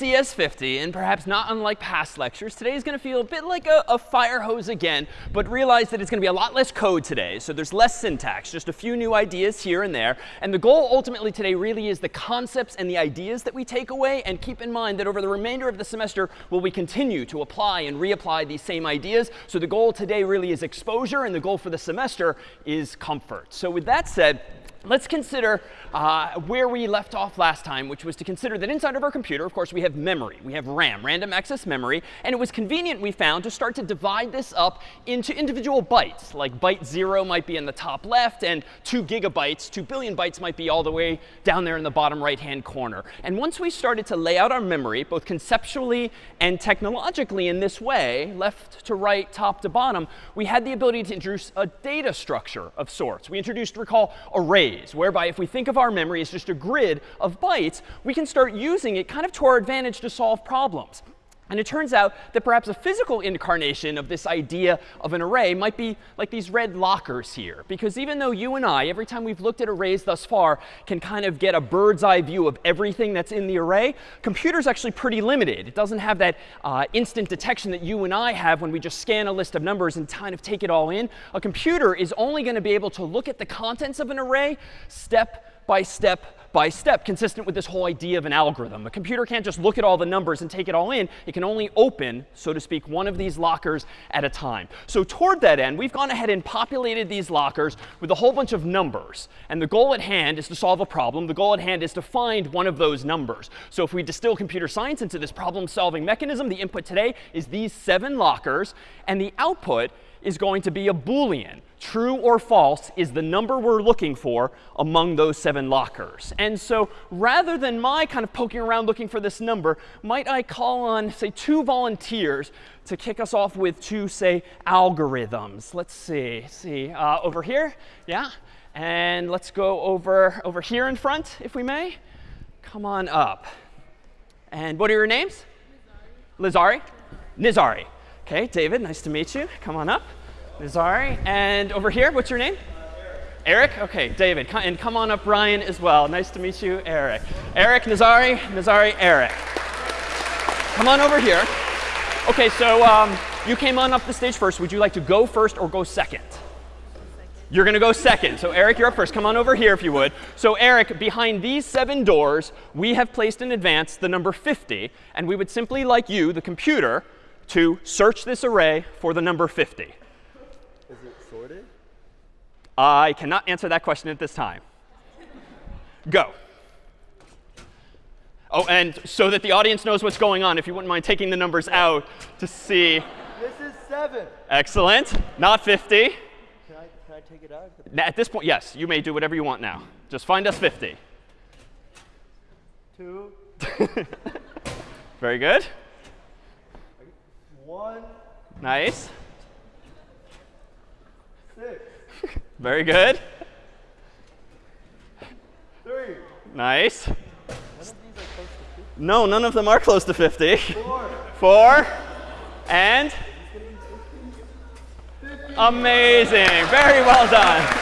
right. This is CS50, and perhaps not unlike past lectures, today is going to feel a bit like a, a, fire hose again, but realize that it's going to be a lot less code today. So there's less syntax, just a few new ideas here and there. And the goal ultimately today really is the concepts and the ideas that we take away. And keep in mind that over the remainder of the semester, will we continue to apply and reapply these same ideas. So the goal today really is exposure, and the goal for the semester is comfort. So with that said, let's consider uh, where we left off last time, which was to consider that inside of our computer, of course, we have memory. We have RAM, random access memory. And it was convenient, we found, to start to divide this up into individual bytes. Like byte 0 might be in the top left, and 2 gigabytes, 2 billion bytes might be all the way down there in the bottom right-hand corner. And once we started to lay out our memory, both conceptually and technologically in this way, left to right, top to bottom, we had the ability to introduce a data structure of sorts. We introduced, recall, arrays, whereby if we think of our memory as just a grid of bytes, we can start using it kind of to our advantage to solve problems. And it turns out that perhaps a physical incarnation of this idea of an array might be like these red lockers here. Because even though you and I, every time we've looked at arrays thus far, can kind of get a bird's eye view of everything that's in the array, computer's actually pretty limited. It doesn't have that uh, instant detection that you and I have when we just scan a list of numbers and kind of take it all in. A computer is only going to be able to look at the contents of an array step by step by step, consistent with this whole idea of an algorithm. A computer can't just look at all the numbers and take it all in. It can only open, so to speak, one of these lockers at a time. So toward that end, we've gone ahead and populated these lockers with a whole bunch of numbers. And the goal at hand is to solve a problem. The goal at hand is to find one of those numbers. So if we distill computer science into this problem-solving mechanism, the input today is these seven lockers. And the output is going to be a Boolean. True or false is the number we're looking for among those seven lockers. And so rather than my kind of poking around looking for this number, might I call on, say, two volunteers to kick us off with two, say, algorithms. Let's see. see. Uh, over here. Yeah. And let's go over, over here in front, if we may. Come on up. And what are your names? Lizari. Nizari. OK, David, nice to meet you. Come on up. Nizari. And over here, what's your name? Eric? OK, David. And come on up, Ryan, as well. Nice to meet you, Eric. Eric, Nazari, Nazari, Eric. Come on over here. OK, so um, you came on up the stage first. Would you like to go first or go second? You're going to go second. So Eric, you're up first. Come on over here if you would. So Eric, behind these seven doors, we have placed in advance the number 50. And we would simply like you, the computer, to search this array for the number 50? Is it sorted? I cannot answer that question at this time. Go. Oh, and so that the audience knows what's going on, if you wouldn't mind taking the numbers out to see. This is 7. Excellent. Not 50. Can I, can I take it out? At this point, yes, you may do whatever you want now. Just find us 50. 2. Very good. One. Nice. Six. Very good. Three. Nice. None of these are close to 50. No, none of them are close to 50. Four. Four. And? Amazing. Very well done.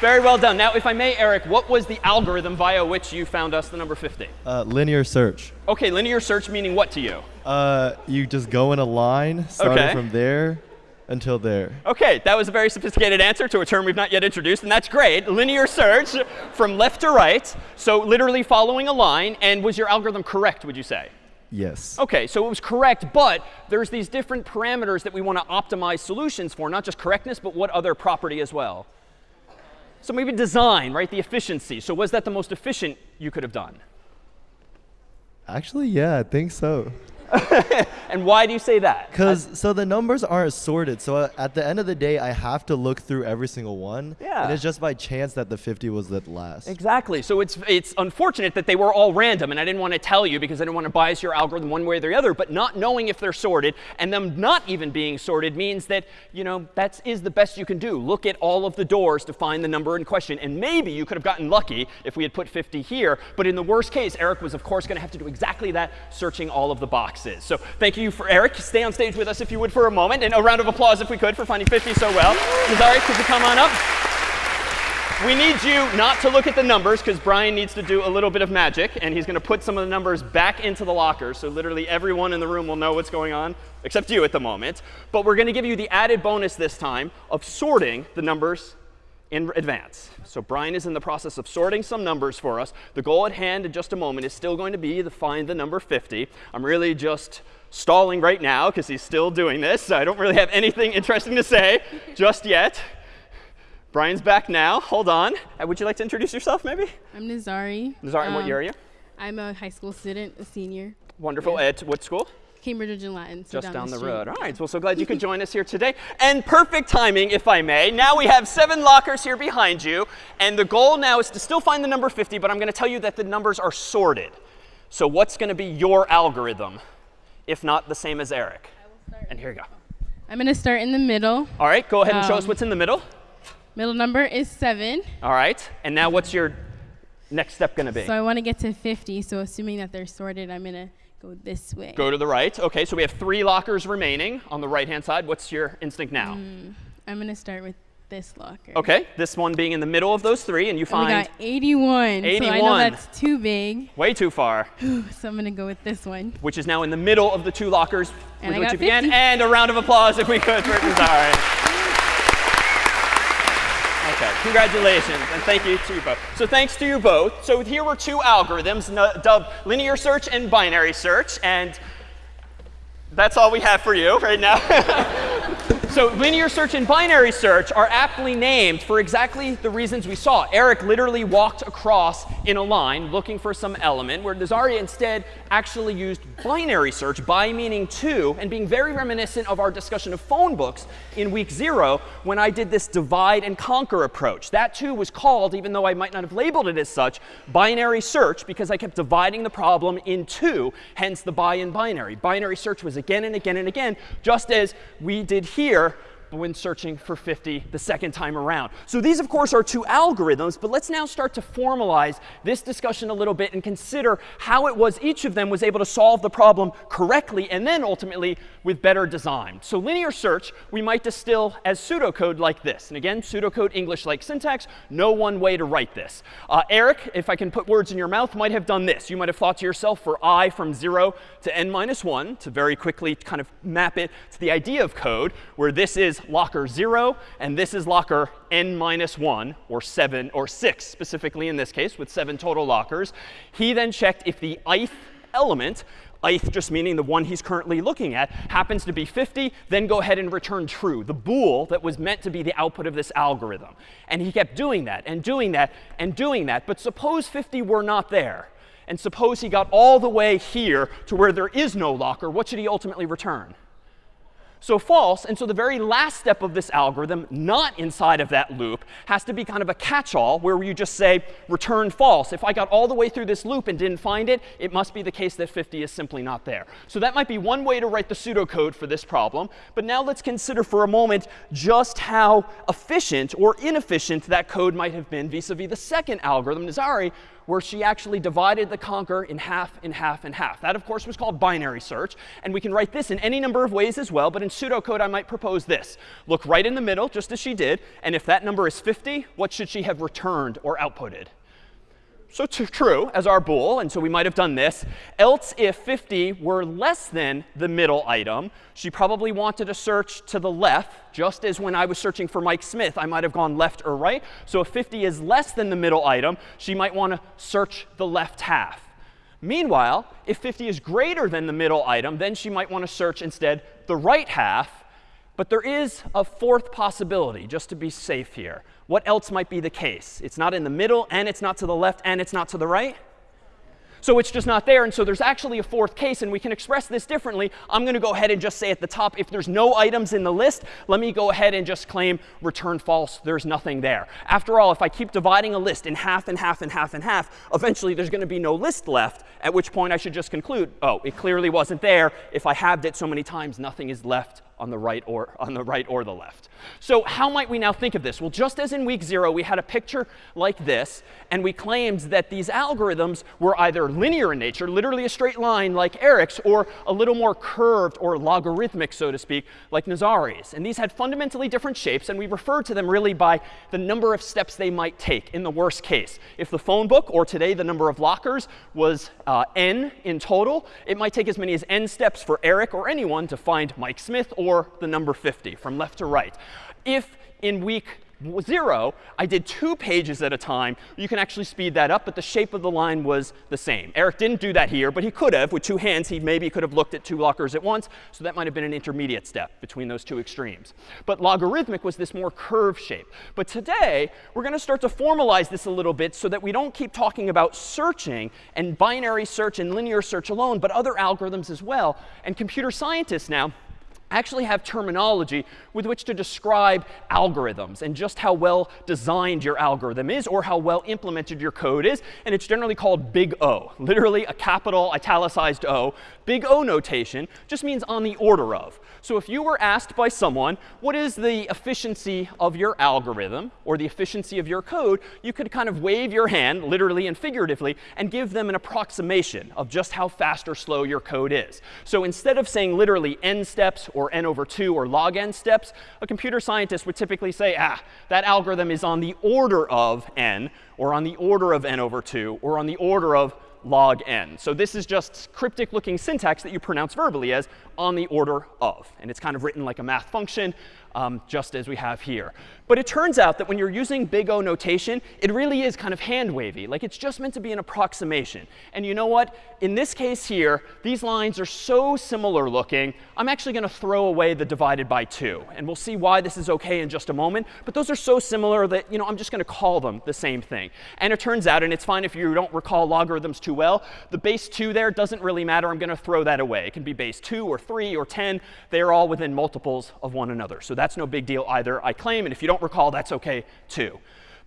Very well done. Now, if I may, Eric, what was the algorithm via which you found us the number 50? Uh, linear search. OK, linear search meaning what to you? Uh, you just go in a line, starting Okay. from there until there. OK, that was a very sophisticated answer to a term we've not yet introduced, and that's great. Linear search from left to right, so literally following a line. And was your algorithm correct, would you say? Yes. OK, so it was correct, but there's these different parameters that we want to optimize solutions for, not just correctness, but what other property as well? So maybe design, right? The efficiency. So was that the most efficient you could have done? Actually, yeah, I think so. And why do you say that? Because so the numbers aren't sorted. So uh, at the end of the day, I have to look through every single one. Yeah. And it's just by chance that the 50 was the last. Exactly. So it's, it's unfortunate that they were all random. And I didn't want to tell you because I didn't want to bias your algorithm one way or the other. But not knowing if they're sorted and them not even being sorted means that, you know, that is is the best you can do. Look at all of the doors to find the number in question. And maybe you could have gotten lucky if we had put 50 here. But in the worst case, Eric was, of course, going to have to do exactly that, searching all of the boxes. So thank you for Eric. Stay on stage with us if you would for a moment. And a round of applause if we could for finding 50 so well. Nazari, could you come on up? we need you not to look at the numbers because Brian needs to do a little bit of magic. And he's going to put some of the numbers back into the locker. So literally everyone in the room will know what's going on, except you at the moment. But we're going to give you the added bonus this time of sorting the numbers in advance. So Brian is in the process of sorting some numbers for us. The goal at hand in just a moment is still going to be to find the number 50. I'm really just stalling right now because he's still doing this. So I don't really have anything interesting to say just yet. Brian's back now. Hold on. Uh, would you like to introduce yourself, maybe? I'm Nazari. Nazari, um, what year are you? I'm a high school student, a senior. Wonderful. Yeah. At what school? Cambridge and Latin. So Just down, down the, the road. All right. Well, so glad you could join us here today. And perfect timing, if I may. Now we have seven lockers here behind you. And the goal now is to still find the number 50, but I'm going to tell you that the numbers are sorted. So what's going to be your algorithm, if not the same as Eric? I will start. And here you go. I'm going to start in the middle. All right. Go ahead and show us um, what's in the middle. Middle number is 7. All right. And now what's your next step going to be? So I want to get to 50. So assuming that they're sorted, I'm going to Go this way. Go to the right. OK, so we have three lockers remaining on the right-hand side. What's your instinct now? Mm, I'm going to start with this locker. OK, this one being in the middle of those three. And you find. And we got 81. 81. So I know that's too big. Way too far. so I'm going to go with this one. Which is now in the middle of the two lockers and which you began. And a round of applause if we could for Nazari. Okay, congratulations, and thank you to you both. So thanks to you both. So here were two algorithms dubbed linear search and binary search, and that's all we have for you right now. So linear search and binary search are aptly named for exactly the reasons we saw. Eric literally walked across in a line looking for some element, where Nazaria instead actually used binary search, by meaning two, and being very reminiscent of our discussion of phone books in week zero when I did this divide and conquer approach. That too was called, even though I might not have labeled it as such, binary search because I kept dividing the problem in two, hence the bi in binary. Binary search was again and again and again, just as we did here when searching for 50 the second time around. So these, of course, are two algorithms. But let's now start to formalize this discussion a little bit and consider how it was each of them was able to solve the problem correctly and then ultimately with better design. So linear search, we might distill as pseudocode like this. And again, pseudocode English-like syntax, no one way to write this. Uh, Eric, if I can put words in your mouth, might have done this. You might have thought to yourself for i from 0 to n minus 1 to very quickly kind of map it to the idea of code where this is locker 0, and this is locker n minus 1, or 7, or 6 specifically in this case, with 7 total lockers. He then checked if the ith element ith just meaning the one he's currently looking at, happens to be 50, then go ahead and return true, the bool that was meant to be the output of this algorithm. And he kept doing that and doing that and doing that. But suppose 50 were not there. And suppose he got all the way here to where there is no locker. What should he ultimately return? So false. And so the very last step of this algorithm, not inside of that loop, has to be kind of a catch-all where you just say return false. If I got all the way through this loop and didn't find it, it must be the case that 50 is simply not there. So that might be one way to write the pseudocode for this problem. But now let's consider for a moment just how efficient or inefficient that code might have been vis-a-vis -vis the second algorithm, Nazari, where she actually divided the conquer in half, in half, in half. That, of course, was called binary search. And we can write this in any number of ways as well. But in pseudocode, I might propose this. Look right in the middle, just as she did. And if that number is 50, what should she have returned or outputted? So true as our bool, and so we might have done this. Else, if 50 were less than the middle item, she probably wanted to search to the left, just as when I was searching for Mike Smith, I might have gone left or right. So if 50 is less than the middle item, she might want to search the left half. Meanwhile, if 50 is greater than the middle item, then she might want to search instead the right half. But there is a fourth possibility, just to be safe here what else might be the case? It's not in the middle, and it's not to the left, and it's not to the right. So it's just not there. And so there's actually a fourth case. And we can express this differently. I'm going to go ahead and just say at the top, if there's no items in the list, let me go ahead and just claim return false. There's nothing there. After all, if I keep dividing a list in half and half and half and half, eventually there's going to be no list left, at which point I should just conclude, oh, it clearly wasn't there. If I halved it so many times, nothing is left on the right or on the right or the left. So how might we now think of this? Well, just as in week zero, we had a picture like this, and we claimed that these algorithms were either linear in nature, literally a straight line like Eric's, or a little more curved or logarithmic, so to speak, like Nazari's. And these had fundamentally different shapes, and we referred to them really by the number of steps they might take in the worst case. If the phone book, or today the number of lockers, was uh, n in total, it might take as many as n steps for Eric or anyone to find Mike Smith or the number 50 from left to right. If in week zero, I did two pages at a time. You can actually speed that up, but the shape of the line was the same. Eric didn't do that here, but he could have. With two hands, he maybe could have looked at two lockers at once. So that might have been an intermediate step between those two extremes. But logarithmic was this more curved shape. But today, we're going to start to formalize this a little bit so that we don't keep talking about searching and binary search and linear search alone, but other algorithms as well. And computer scientists now actually have terminology with which to describe algorithms and just how well designed your algorithm is or how well implemented your code is. And it's generally called big O, literally a capital italicized O. Big O notation just means on the order of. So if you were asked by someone, what is the efficiency of your algorithm or the efficiency of your code, you could kind of wave your hand, literally and figuratively, and give them an approximation of just how fast or slow your code is. So instead of saying literally n steps or n over 2 or log n steps, a computer scientist would typically say, ah, that algorithm is on the order of n, or on the order of n over 2, or on the order of log n. So this is just cryptic looking syntax that you pronounce verbally as on the order of. And it's kind of written like a math function, um, just as we have here. But it turns out that when you're using big O notation, it really is kind of hand wavy. Like it's just meant to be an approximation. And you know what? In this case here, these lines are so similar looking, I'm actually going to throw away the divided by 2. And we'll see why this is OK in just a moment. But those are so similar that you know, I'm just going to call them the same thing. And it turns out, and it's fine if you don't recall logarithms too well, the base 2 there doesn't really matter. I'm going to throw that away. It can be base 2 or 3 or 10. They are all within multiples of one another. So that's no big deal either, I claim. And if you don't recall, that's OK too.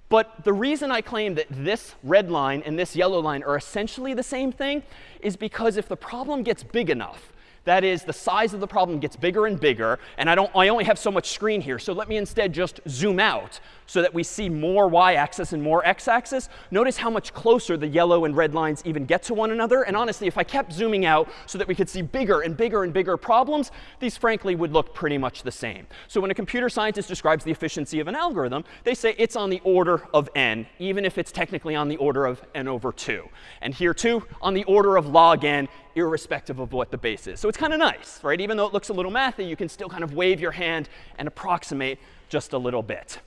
But the reason I claim that this red line and this yellow line are essentially the same thing is because if the problem gets big enough, that is, the size of the problem gets bigger and bigger, and I, don't, I only have so much screen here. So let me instead just zoom out so that we see more y-axis and more x-axis. Notice how much closer the yellow and red lines even get to one another. And honestly, if I kept zooming out so that we could see bigger and bigger and bigger problems, these frankly would look pretty much the same. So when a computer scientist describes the efficiency of an algorithm, they say it's on the order of n, even if it's technically on the order of n over 2. And here too, on the order of log n, irrespective of what the base is. So it's kind of nice, right? Even though it looks a little mathy, you can still kind of wave your hand and approximate just a little bit.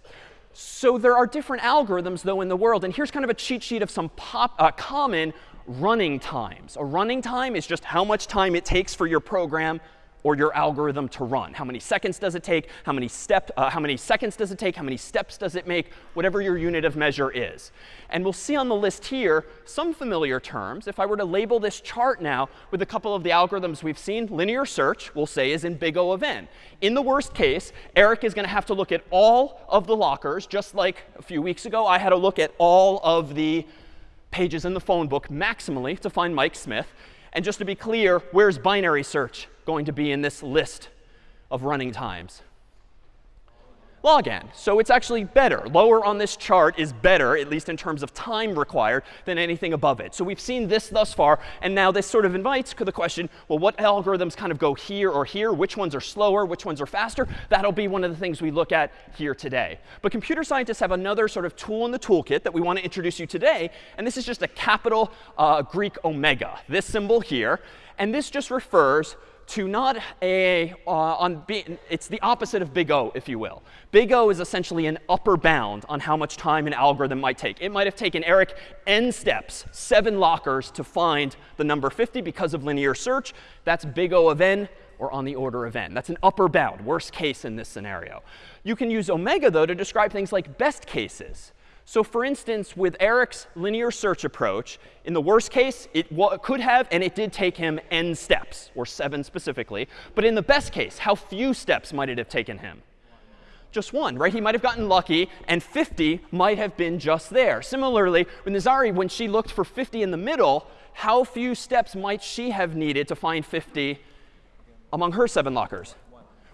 So there are different algorithms, though, in the world. And here's kind of a cheat sheet of some pop, uh, common running times. A running time is just how much time it takes for your program or your algorithm to run. How many seconds does it take? How many, step, uh, how many seconds does it take? How many steps does it make? Whatever your unit of measure is. And we'll see on the list here some familiar terms. If I were to label this chart now with a couple of the algorithms we've seen, linear search, we'll say, is in big O of n. In the worst case, Eric is going to have to look at all of the lockers, just like a few weeks ago I had to look at all of the pages in the phone book maximally to find Mike Smith. And just to be clear, where's binary search going to be in this list of running times? log n. So it's actually better. Lower on this chart is better, at least in terms of time required, than anything above it. So we've seen this thus far. And now this sort of invites the question, well, what algorithms kind of go here or here? Which ones are slower? Which ones are faster? That'll be one of the things we look at here today. But computer scientists have another sort of tool in the toolkit that we want to introduce you today. And this is just a capital uh, Greek omega, this symbol here. And this just refers to not a, uh, on it's the opposite of big O, if you will. Big O is essentially an upper bound on how much time an algorithm might take. It might have taken Eric n steps, seven lockers, to find the number 50 because of linear search. That's big O of n, or on the order of n. That's an upper bound, worst case in this scenario. You can use omega, though, to describe things like best cases. So for instance, with Eric's linear search approach, in the worst case, it could have and it did take him n steps, or seven specifically. But in the best case, how few steps might it have taken him? Just one, right? He might have gotten lucky, and 50 might have been just there. Similarly, with Nazari, when she looked for 50 in the middle, how few steps might she have needed to find 50 among her seven lockers?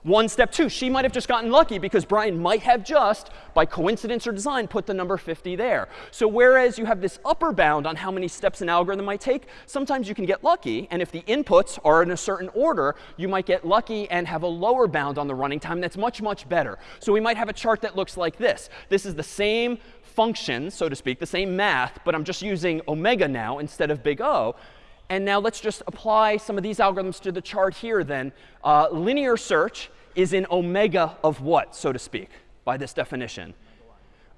One step two, she might have just gotten lucky because Brian might have just, by coincidence or design, put the number 50 there. So whereas you have this upper bound on how many steps an algorithm might take, sometimes you can get lucky. And if the inputs are in a certain order, you might get lucky and have a lower bound on the running time that's much, much better. So we might have a chart that looks like this. This is the same function, so to speak, the same math, but I'm just using omega now instead of big O. And now let's just apply some of these algorithms to the chart here then. Uh, linear search is in omega of what, so to speak, by this definition?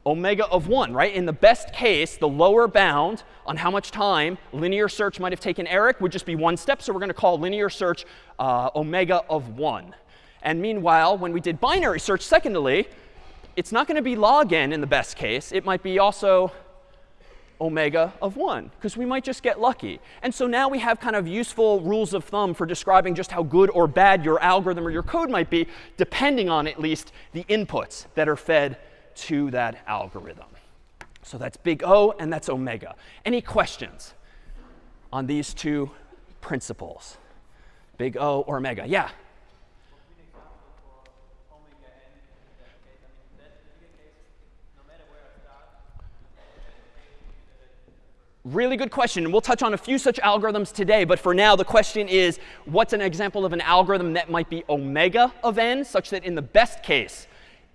Omega of 1, right? In the best case, the lower bound on how much time linear search might have taken Eric would just be one step. So we're going to call linear search uh, omega of 1. And meanwhile, when we did binary search, secondly, it's not going to be log n in the best case. It might be also omega of 1, because we might just get lucky. And so now we have kind of useful rules of thumb for describing just how good or bad your algorithm or your code might be, depending on at least the inputs that are fed to that algorithm. So that's big O and that's omega. Any questions on these two principles? Big O or omega? Yeah? Really good question. And we'll touch on a few such algorithms today. But for now, the question is, what's an example of an algorithm that might be omega of n, such that in the best case,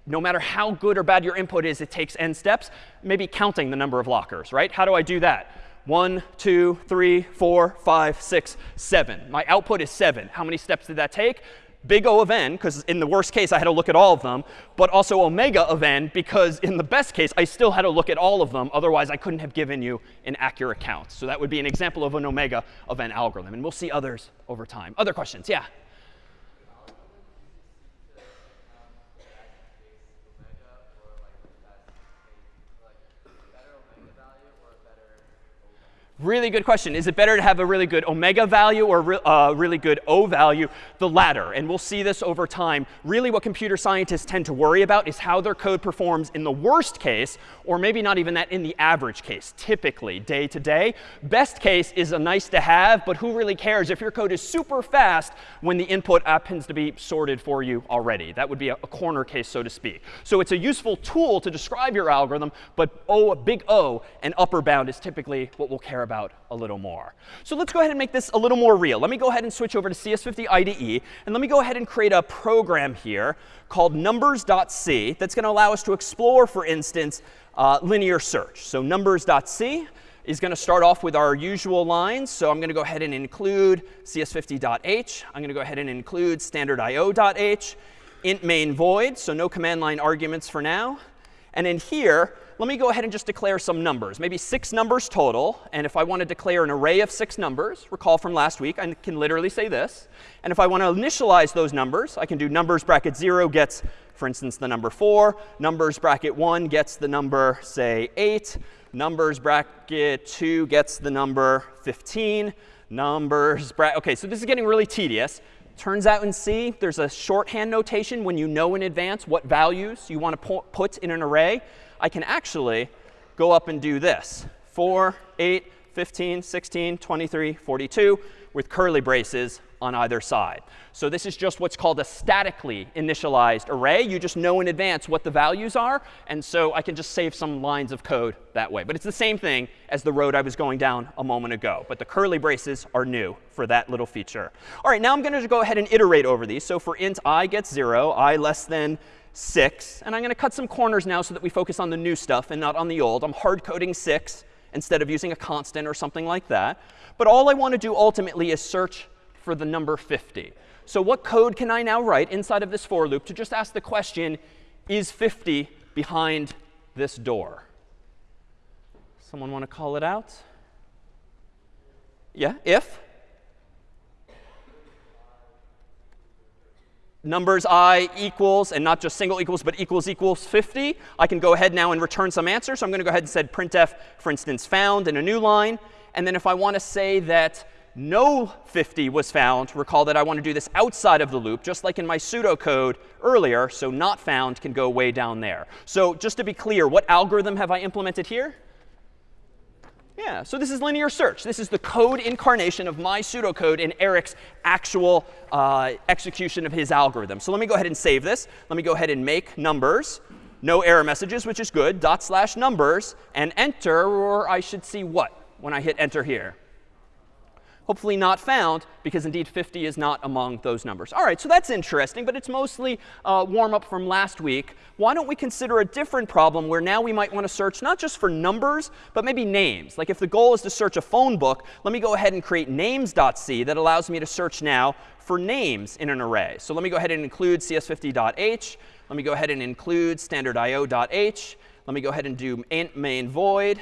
no matter how good or bad your input is, it takes n steps, maybe counting the number of lockers, right? How do I do that? One, two, three, four, five, six, seven. My output is 7. How many steps did that take? Big O of n, because in the worst case, I had to look at all of them, but also omega of n, because in the best case, I still had to look at all of them. Otherwise, I couldn't have given you an accurate count. So that would be an example of an omega of n algorithm. And we'll see others over time. Other questions? Yeah? Really good question. Is it better to have a really good omega value or a uh, really good O value? The latter. And we'll see this over time. Really what computer scientists tend to worry about is how their code performs in the worst case, or maybe not even that in the average case, typically day to day. Best case is a nice to have, but who really cares if your code is super fast when the input happens to be sorted for you already? That would be a, a corner case, so to speak. So it's a useful tool to describe your algorithm, but O, big O, and upper bound is typically what we'll care about about a little more. So let's go ahead and make this a little more real. Let me go ahead and switch over to CS50 IDE. And let me go ahead and create a program here called numbers.c that's going to allow us to explore, for instance, uh, linear search. So numbers.c is going to start off with our usual lines. So I'm going to go ahead and include cs50.h. I'm going to go ahead and include standardio.h, int main void, so no command line arguments for now. And in here, let me go ahead and just declare some numbers, maybe six numbers total. And if I want to declare an array of six numbers, recall from last week, I can literally say this. And if I want to initialize those numbers, I can do numbers bracket 0 gets, for instance, the number 4. Numbers bracket 1 gets the number, say, 8. Numbers bracket 2 gets the number 15. Numbers bracket, OK, so this is getting really tedious. Turns out in C, there's a shorthand notation when you know in advance what values you want to put in an array. I can actually go up and do this. 4, 8, 15, 16, 23, 42 with curly braces on either side. So this is just what's called a statically initialized array. You just know in advance what the values are. And so I can just save some lines of code that way. But it's the same thing as the road I was going down a moment ago. But the curly braces are new for that little feature. All right, now I'm going to go ahead and iterate over these. So for int i gets 0, i less than 6. And I'm going to cut some corners now so that we focus on the new stuff and not on the old. I'm hard coding 6 instead of using a constant or something like that. But all I want to do ultimately is search for the number 50. So what code can I now write inside of this for loop to just ask the question, is 50 behind this door? Someone want to call it out? Yeah, if? numbers i equals, and not just single equals, but equals equals 50, I can go ahead now and return some answer. So I'm going to go ahead and say printf, for instance, found in a new line. And then if I want to say that no 50 was found, recall that I want to do this outside of the loop, just like in my pseudocode earlier. So not found can go way down there. So just to be clear, what algorithm have I implemented here? Yeah, so this is linear search. This is the code incarnation of my pseudocode in Eric's actual uh, execution of his algorithm. So let me go ahead and save this. Let me go ahead and make numbers. No error messages, which is good. Dot slash numbers and enter, or I should see what when I hit enter here hopefully not found, because indeed 50 is not among those numbers. All right, so that's interesting, but it's mostly uh, warm up from last week. Why don't we consider a different problem where now we might want to search not just for numbers, but maybe names. Like if the goal is to search a phone book, let me go ahead and create names.c that allows me to search now for names in an array. So let me go ahead and include cs50.h. Let me go ahead and include standardIO.h. Let me go ahead and do int main void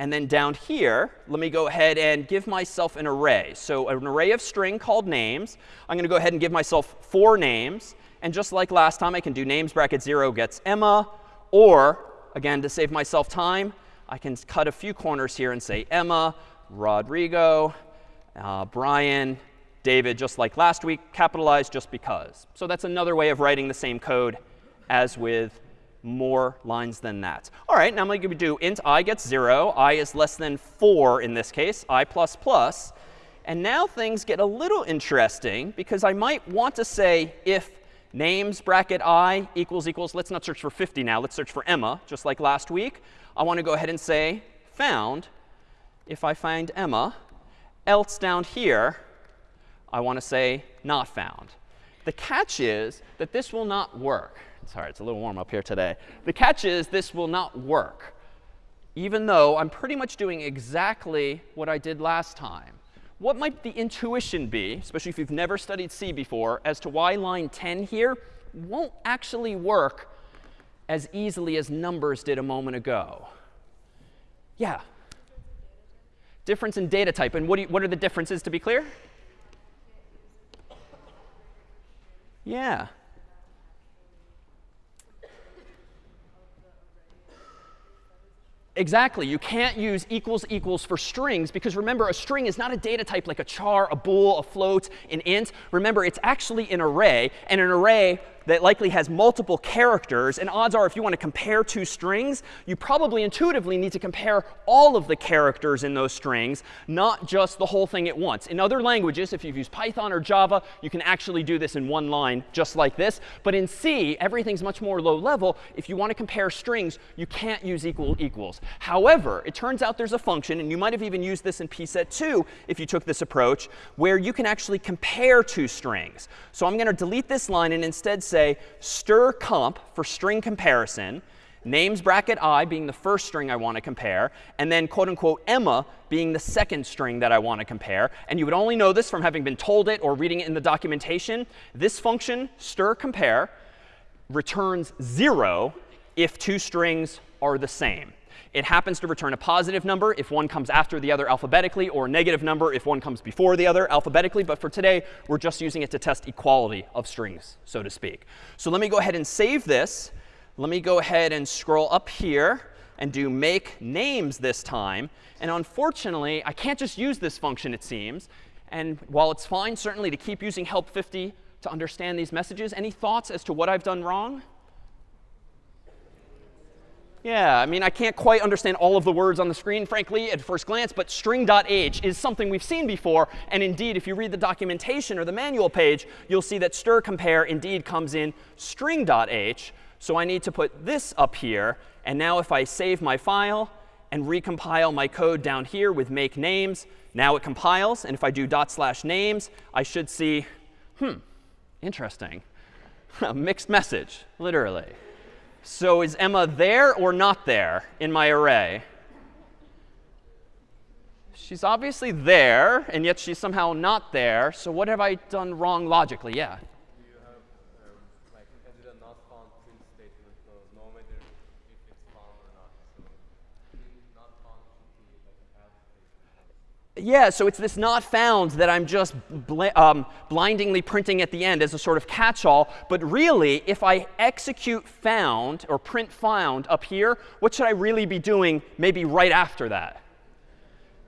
and then down here, let me go ahead and give myself an array. So an array of string called names. I'm going to go ahead and give myself four names. And just like last time, I can do names bracket 0 gets Emma. Or, again, to save myself time, I can cut a few corners here and say Emma, Rodrigo, uh, Brian, David, just like last week, capitalized just because. So that's another way of writing the same code as with more lines than that. All right, now I'm going to do int i gets 0. i is less than 4 in this case, i plus plus. And now things get a little interesting because I might want to say if names bracket i equals equals, let's not search for 50 now, let's search for Emma, just like last week. I want to go ahead and say found if I find Emma. Else down here, I want to say not found. The catch is that this will not work. Sorry, it's a little warm up here today. The catch is this will not work, even though I'm pretty much doing exactly what I did last time. What might the intuition be, especially if you've never studied C before, as to why line 10 here won't actually work as easily as numbers did a moment ago? Yeah. Difference in data type. And what, you, what are the differences, to be clear? Yeah. Exactly. You can't use equals equals for strings because remember, a string is not a data type like a char, a bool, a float, an int. Remember, it's actually an array. And an array that likely has multiple characters. And odds are, if you want to compare two strings, you probably intuitively need to compare all of the characters in those strings, not just the whole thing at once. In other languages, if you've used Python or Java, you can actually do this in one line just like this. But in C, everything's much more low level. If you want to compare strings, you can't use equal equals. However, it turns out there's a function, and you might have even used this in pset 2 if you took this approach, where you can actually compare two strings. So I'm going to delete this line and instead say strcmp for string comparison, names bracket i being the first string I want to compare, and then quote unquote Emma being the second string that I want to compare. And you would only know this from having been told it or reading it in the documentation. This function, stir compare, returns 0 if two strings are the same. It happens to return a positive number if one comes after the other alphabetically, or a negative number if one comes before the other alphabetically. But for today, we're just using it to test equality of strings, so to speak. So let me go ahead and save this. Let me go ahead and scroll up here and do make names this time. And unfortunately, I can't just use this function, it seems. And while it's fine, certainly, to keep using help 50 to understand these messages, any thoughts as to what I've done wrong? Yeah, I mean, I can't quite understand all of the words on the screen, frankly, at first glance, but string.h is something we've seen before. And indeed, if you read the documentation or the manual page, you'll see that stir compare indeed comes in string.h. So I need to put this up here. And now if I save my file and recompile my code down here with make names, now it compiles. And if I do dot slash names, I should see, hmm, interesting. A mixed message, literally. So is Emma there or not there in my array? She's obviously there, and yet she's somehow not there. So what have I done wrong logically? Yeah. Yeah, so it's this not found that I'm just bl um, blindingly printing at the end as a sort of catch-all. But really, if I execute found or print found up here, what should I really be doing maybe right after that?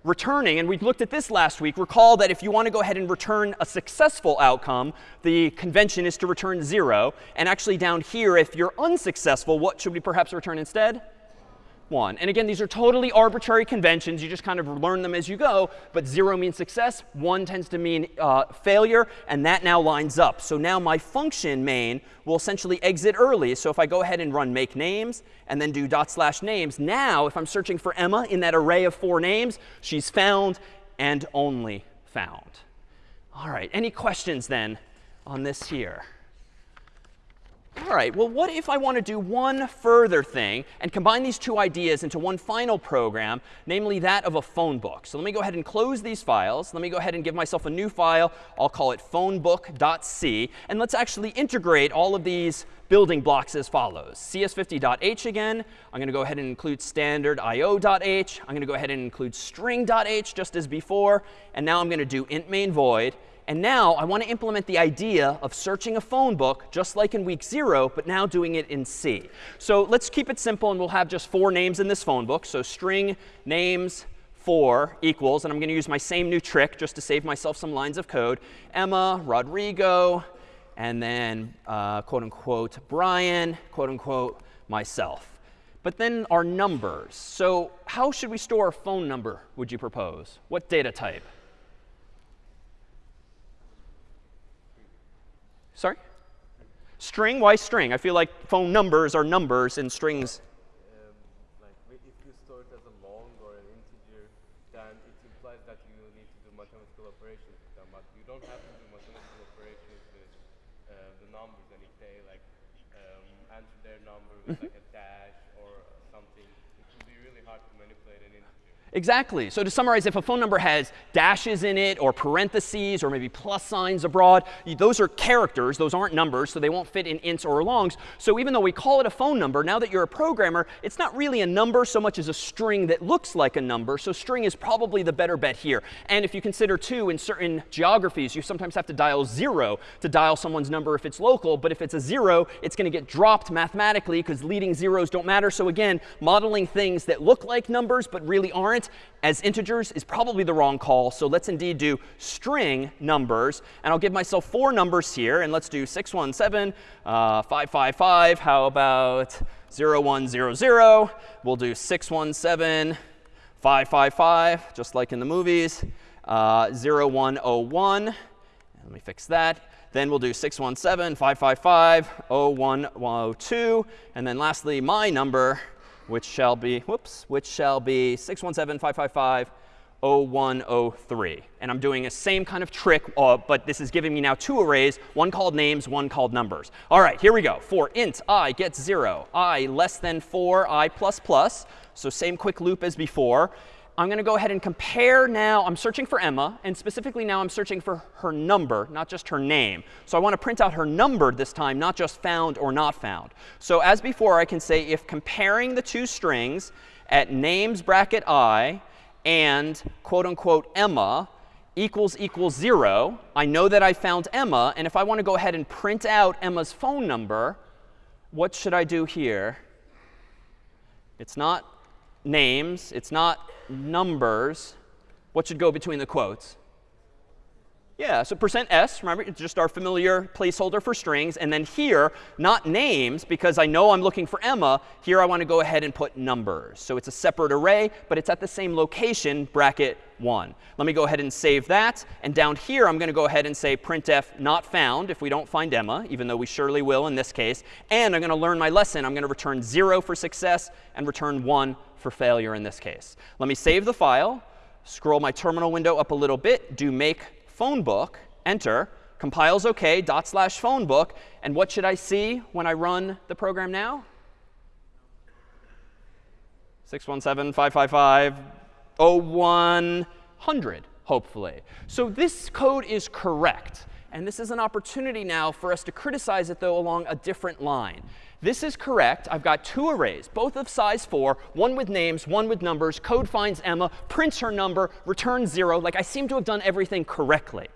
Returning, and we've looked at this last week. Recall that if you want to go ahead and return a successful outcome, the convention is to return 0. And actually down here, if you're unsuccessful, what should we perhaps return instead? 1. And again, these are totally arbitrary conventions. You just kind of learn them as you go. But 0 means success. 1 tends to mean uh, failure. And that now lines up. So now my function main will essentially exit early. So if I go ahead and run make names and then do dot slash names, now if I'm searching for Emma in that array of four names, she's found and only found. All right, any questions then on this here? All right, well, what if I want to do one further thing and combine these two ideas into one final program, namely that of a phone book? So let me go ahead and close these files. Let me go ahead and give myself a new file. I'll call it phonebook.c. And let's actually integrate all of these building blocks as follows. cs50.h again. I'm going to go ahead and include standard io.h. I'm going to go ahead and include string.h just as before. And now I'm going to do int main void. And now I want to implement the idea of searching a phone book just like in week zero, but now doing it in C. So let's keep it simple, and we'll have just four names in this phone book. So string names 4 equals, and I'm going to use my same new trick just to save myself some lines of code, Emma, Rodrigo, and then uh, quote unquote Brian, quote unquote myself. But then our numbers. So how should we store a phone number, would you propose? What data type? Sorry? String? Why string? I feel like phone numbers are numbers and strings. Um, like if you store it as a long or an integer, then it implies that you need to do mathematical operations with them. But you don't have to do mathematical operations with uh, the numbers. And if they like um, answer their number with like a dash or something, it would be really hard to manipulate an integer. Exactly. So to summarize, if a phone number has dashes in it or parentheses or maybe plus signs abroad, those are characters. Those aren't numbers, so they won't fit in ints or longs. So even though we call it a phone number, now that you're a programmer, it's not really a number so much as a string that looks like a number. So string is probably the better bet here. And if you consider, too, in certain geographies, you sometimes have to dial 0 to dial someone's number if it's local. But if it's a 0, it's going to get dropped mathematically because leading zeros don't matter. So again, modeling things that look like numbers but really aren't as integers is probably the wrong call. So let's indeed do string numbers. And I'll give myself four numbers here. And let's do 617, uh, 555. How about 0100? We'll do 617, 555, just like in the movies. Uh, 0101. Let me fix that. Then we'll do 617, 555, 0102. And then lastly, my number, which shall be, whoops, which shall be 617-555-0103. And I'm doing a same kind of trick, uh, but this is giving me now two arrays, one called names, one called numbers. All right, here we go. For int i gets 0, i less than 4, i plus plus. So same quick loop as before. I'm going to go ahead and compare now. I'm searching for Emma, and specifically now I'm searching for her number, not just her name. So I want to print out her number this time, not just found or not found. So as before, I can say if comparing the two strings at names bracket i and quote unquote Emma equals equals 0, I know that I found Emma. And if I want to go ahead and print out Emma's phone number, what should I do here? It's not names. It's not numbers. What should go between the quotes? Yeah, so percent %s, remember, it's just our familiar placeholder for strings. And then here, not names, because I know I'm looking for Emma. Here I want to go ahead and put numbers. So it's a separate array, but it's at the same location, bracket 1. Let me go ahead and save that. And down here, I'm going to go ahead and say printf not found if we don't find Emma, even though we surely will in this case. And I'm going to learn my lesson. I'm going to return 0 for success and return 1 for failure in this case. Let me save the file, scroll my terminal window up a little bit, do make phone book, enter, compiles OK, dot slash phone book. And what should I see when I run the program now? 617 555 0100, hopefully. So this code is correct. And this is an opportunity now for us to criticize it, though, along a different line. This is correct. I've got two arrays, both of size 4, one with names, one with numbers. Code finds Emma, prints her number, returns 0. Like, I seem to have done everything correctly.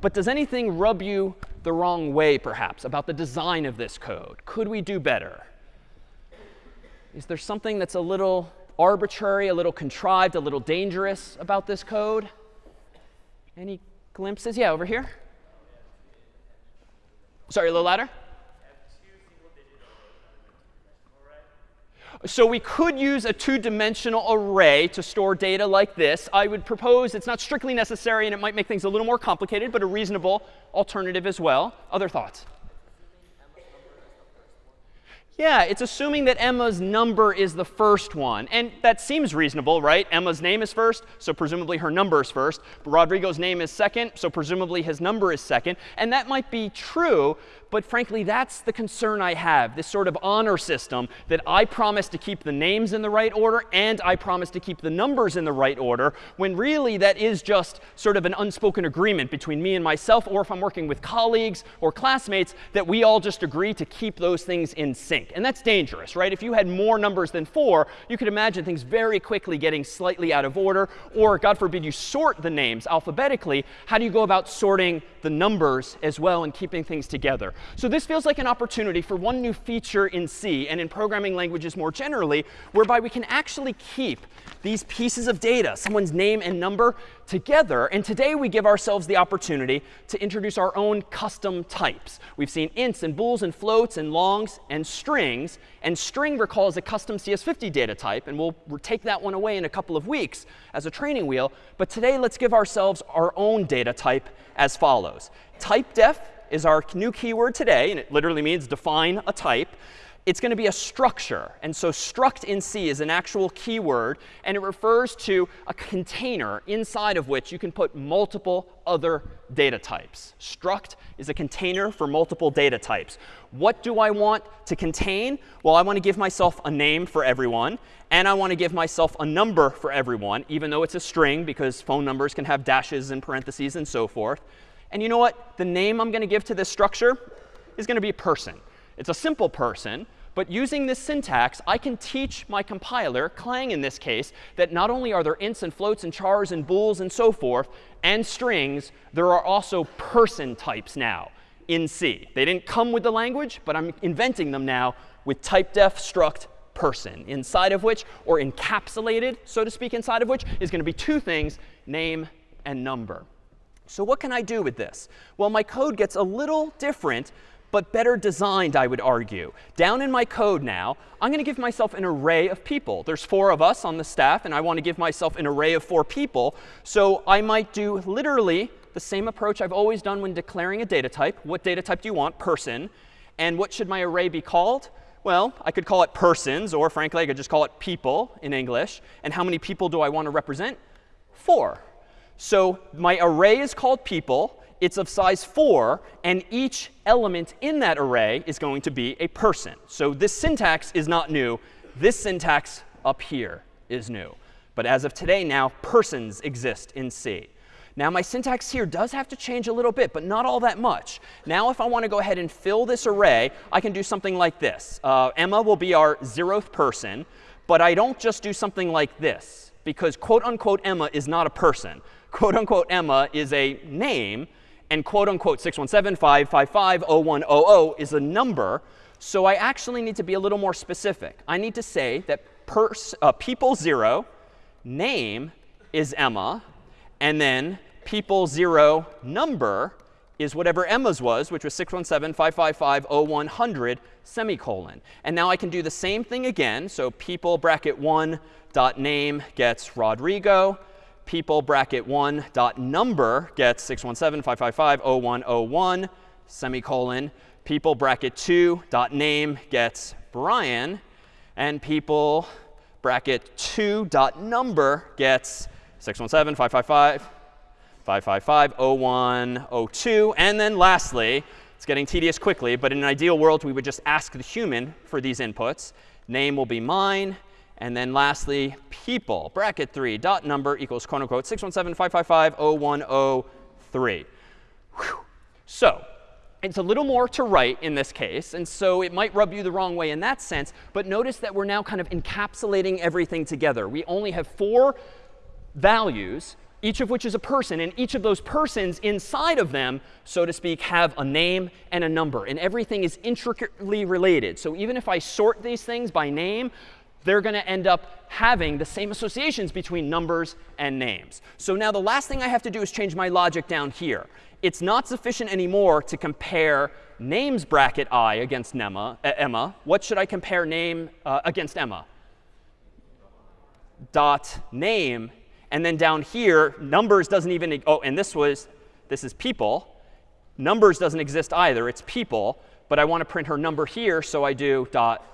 But does anything rub you the wrong way, perhaps, about the design of this code? Could we do better? Is there something that's a little arbitrary, a little contrived, a little dangerous about this code? Any glimpses? Yeah, over here. Sorry, a little louder. So we could use a two-dimensional array to store data like this. I would propose it's not strictly necessary and it might make things a little more complicated, but a reasonable alternative as well. Other thoughts? Yeah, it's assuming that Emma's number is the first one. And that seems reasonable, right? Emma's name is first, so presumably her number is first. But Rodrigo's name is second, so presumably his number is second. And that might be true, but frankly, that's the concern I have, this sort of honor system that I promise to keep the names in the right order and I promise to keep the numbers in the right order, when really that is just sort of an unspoken agreement between me and myself, or if I'm working with colleagues or classmates, that we all just agree to keep those things in sync. And that's dangerous, right? If you had more numbers than four, you could imagine things very quickly getting slightly out of order. Or, God forbid, you sort the names alphabetically. How do you go about sorting the numbers as well and keeping things together? So this feels like an opportunity for one new feature in C and in programming languages more generally, whereby we can actually keep these pieces of data, someone's name and number, together. And today we give ourselves the opportunity to introduce our own custom types. We've seen ints and bools and floats and longs and strings. And string recalls a custom CS50 data type. And we'll take that one away in a couple of weeks as a training wheel. But today let's give ourselves our own data type as follows. Typedef is our new keyword today, and it literally means define a type. It's going to be a structure. And so struct in C is an actual keyword, and it refers to a container inside of which you can put multiple other data types. Struct is a container for multiple data types. What do I want to contain? Well, I want to give myself a name for everyone, and I want to give myself a number for everyone, even though it's a string, because phone numbers can have dashes and parentheses and so forth. And you know what? The name I'm going to give to this structure is going to be person. It's a simple person. But using this syntax, I can teach my compiler, Clang in this case, that not only are there ints and floats and chars and bools and so forth, and strings, there are also person types now in C. They didn't come with the language, but I'm inventing them now with typedef struct person, inside of which, or encapsulated, so to speak, inside of which, is going to be two things, name and number. So what can I do with this? Well, my code gets a little different, but better designed, I would argue. Down in my code now, I'm going to give myself an array of people. There's four of us on the staff, and I want to give myself an array of four people. So I might do literally the same approach I've always done when declaring a data type. What data type do you want? Person. And what should my array be called? Well, I could call it persons, or frankly, I could just call it people in English. And how many people do I want to represent? Four. So my array is called people. It's of size 4. And each element in that array is going to be a person. So this syntax is not new. This syntax up here is new. But as of today now, persons exist in C. Now my syntax here does have to change a little bit, but not all that much. Now if I want to go ahead and fill this array, I can do something like this. Uh, Emma will be our zeroth person. But I don't just do something like this, because quote unquote Emma is not a person quote unquote Emma is a name, and quote unquote 617-555-0100 is a number. So I actually need to be a little more specific. I need to say that uh, people 0, name is Emma, and then people 0 number is whatever Emma's was, which was 617-555-0100 semicolon. And now I can do the same thing again. So people bracket 1 dot name gets Rodrigo people bracket 1 dot number gets 617-555-0101 semicolon. People bracket 2 dot name gets Brian. And people bracket 2 dot number gets 617-555 555-0102. And then lastly, it's getting tedious quickly, but in an ideal world, we would just ask the human for these inputs. Name will be mine. And then lastly, people, bracket 3, dot number equals quote unquote 617-555-0103. So it's a little more to write in this case. And so it might rub you the wrong way in that sense. But notice that we're now kind of encapsulating everything together. We only have four values, each of which is a person. And each of those persons inside of them, so to speak, have a name and a number. And everything is intricately related. So even if I sort these things by name, they're going to end up having the same associations between numbers and names. So now the last thing I have to do is change my logic down here. It's not sufficient anymore to compare names bracket i against Emma. Uh, Emma. What should I compare name uh, against Emma? dot name. And then down here, numbers doesn't even, oh, and this was, this is people. Numbers doesn't exist either. It's people. But I want to print her number here, so I do dot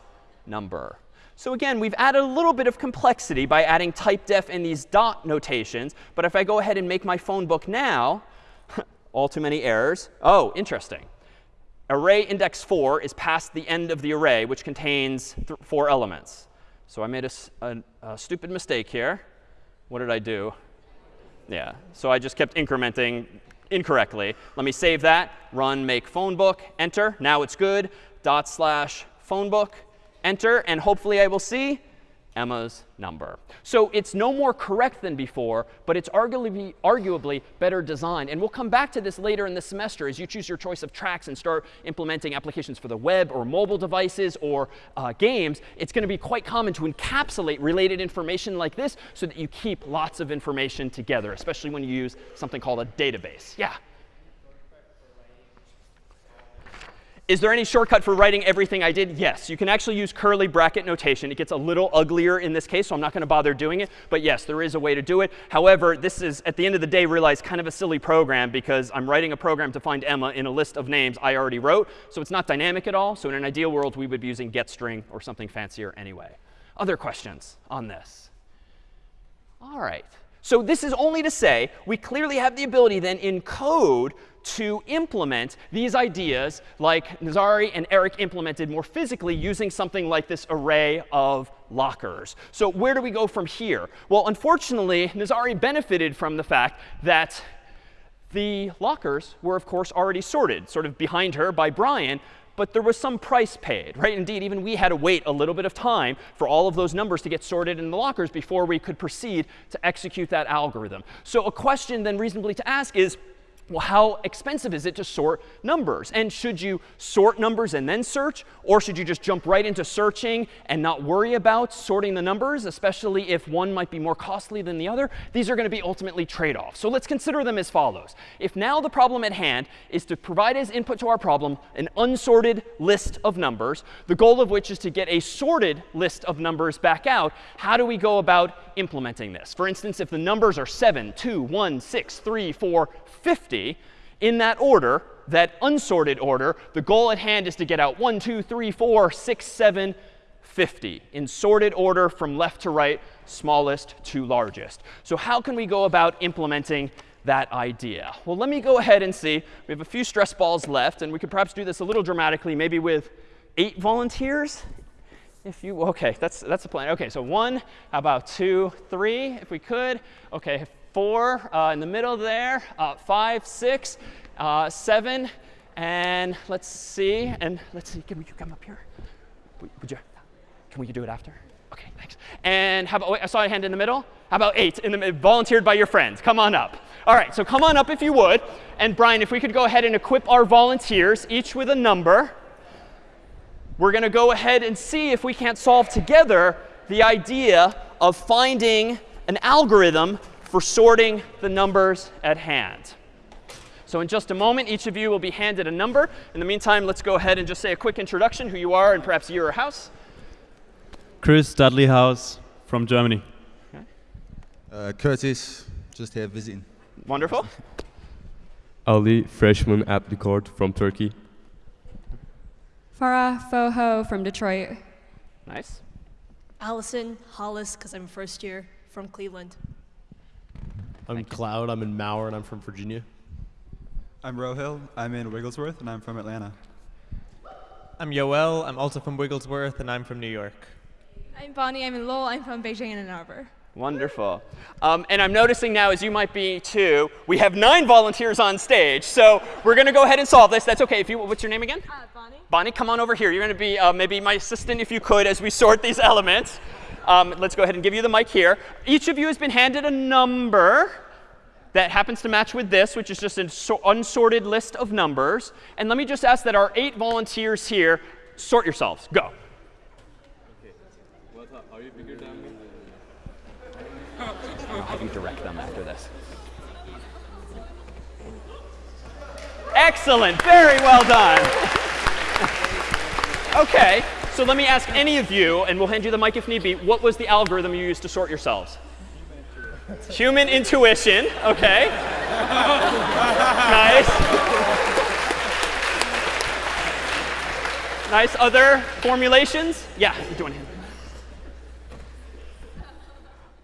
number. So again, we've added a little bit of complexity by adding typedef and these dot notations. But if I go ahead and make my phone book now, all too many errors. Oh, interesting. Array index 4 is past the end of the array, which contains four elements. So I made a, a, a stupid mistake here. What did I do? Yeah, so I just kept incrementing incorrectly. Let me save that, run make phone book, enter. Now it's good. Dot slash phone book, enter. And hopefully I will see Emma's number. So it's no more correct than before, but it's arguably, arguably better designed. And we'll come back to this later in the semester as you choose your choice of tracks and start implementing applications for the web or mobile devices or uh, games. It's going to be quite common to encapsulate related information like this so that you keep lots of information together, especially when you use something called a database. Yeah? Is there any shortcut for writing everything I did? Yes. You can actually use curly bracket notation. It gets a little uglier in this case, so I'm not going to bother doing it. But yes, there is a way to do it. However, this is, at the end of the day, realize kind of a silly program because I'm writing a program to find Emma in a list of names I already wrote. So it's not dynamic at all. So in an ideal world, we would be using getString or something fancier anyway. Other questions on this? All right. So this is only to say we clearly have the ability then in code to implement these ideas like Nazari and Eric implemented more physically using something like this array of lockers. So where do we go from here? Well, unfortunately, Nazari benefited from the fact that the lockers were, of course, already sorted, sort of behind her by Brian but there was some price paid, right? Indeed, even we had to wait a little bit of time for all of those numbers to get sorted in the lockers before we could proceed to execute that algorithm. So a question then reasonably to ask is, well, how expensive is it to sort numbers? And should you sort numbers and then search? Or should you just jump right into searching and not worry about sorting the numbers, especially if one might be more costly than the other? These are going to be ultimately trade-offs. So let's consider them as follows. If now the problem at hand is to provide as input to our problem an unsorted list of numbers, the goal of which is to get a sorted list of numbers back out, how do we go about implementing this? For instance, if the numbers are 7, 2, 1, 6, 3, 4, 50 in that order, that unsorted order, the goal at hand is to get out 1, 2, 3, 4, 6, 7, 50 in sorted order from left to right, smallest to largest. So how can we go about implementing that idea? Well, let me go ahead and see. We have a few stress balls left, and we could perhaps do this a little dramatically, maybe with eight volunteers. If you, OK, that's, that's the plan. OK, so one, how about two, three, if we could. OK, four uh, in the middle there, uh, five, six, uh, seven, and let's see, and let's see, can we come up here? Would you, can we do it after? OK, thanks. And how about, wait, I saw a hand in the middle. How about eight, in the, volunteered by your friends? Come on up. All right, so come on up if you would. And Brian, if we could go ahead and equip our volunteers, each with a number. We're going to go ahead and see if we can't solve together the idea of finding an algorithm for sorting the numbers at hand. So in just a moment, each of you will be handed a number. In the meantime, let's go ahead and just say a quick introduction, who you are and perhaps year or house. Chris Dudley House from Germany. Okay. Uh, Curtis, just here visiting. Wonderful. Ali, freshman at the court from Turkey. Farah Foho from Detroit. Nice. Allison Hollis, because I'm first year from Cleveland. I'm Cloud. I'm in Mather, and I'm from Virginia. I'm Rohil. I'm in Wigglesworth, and I'm from Atlanta. I'm Yoel. I'm also from Wigglesworth, and I'm from New York. I'm Bonnie. I'm in Lowell. I'm from Beijing and Ann Arbor. Wonderful. Um, and I'm noticing now, as you might be too, we have nine volunteers on stage. So we're going to go ahead and solve this. That's OK. If you, what's your name again? Uh, Bonnie. Bonnie, come on over here. You're going to be uh, maybe my assistant if you could as we sort these elements. Um, let's go ahead and give you the mic here. Each of you has been handed a number that happens to match with this, which is just an unsorted list of numbers. And let me just ask that our eight volunteers here sort yourselves. Go. Okay. What, are you bigger than me? I'll you direct them after this. Excellent. Very well done. OK. So let me ask any of you, and we'll hand you the mic if need be, what was the algorithm you used to sort yourselves? Human intuition, okay. nice. Nice. Other formulations? Yeah.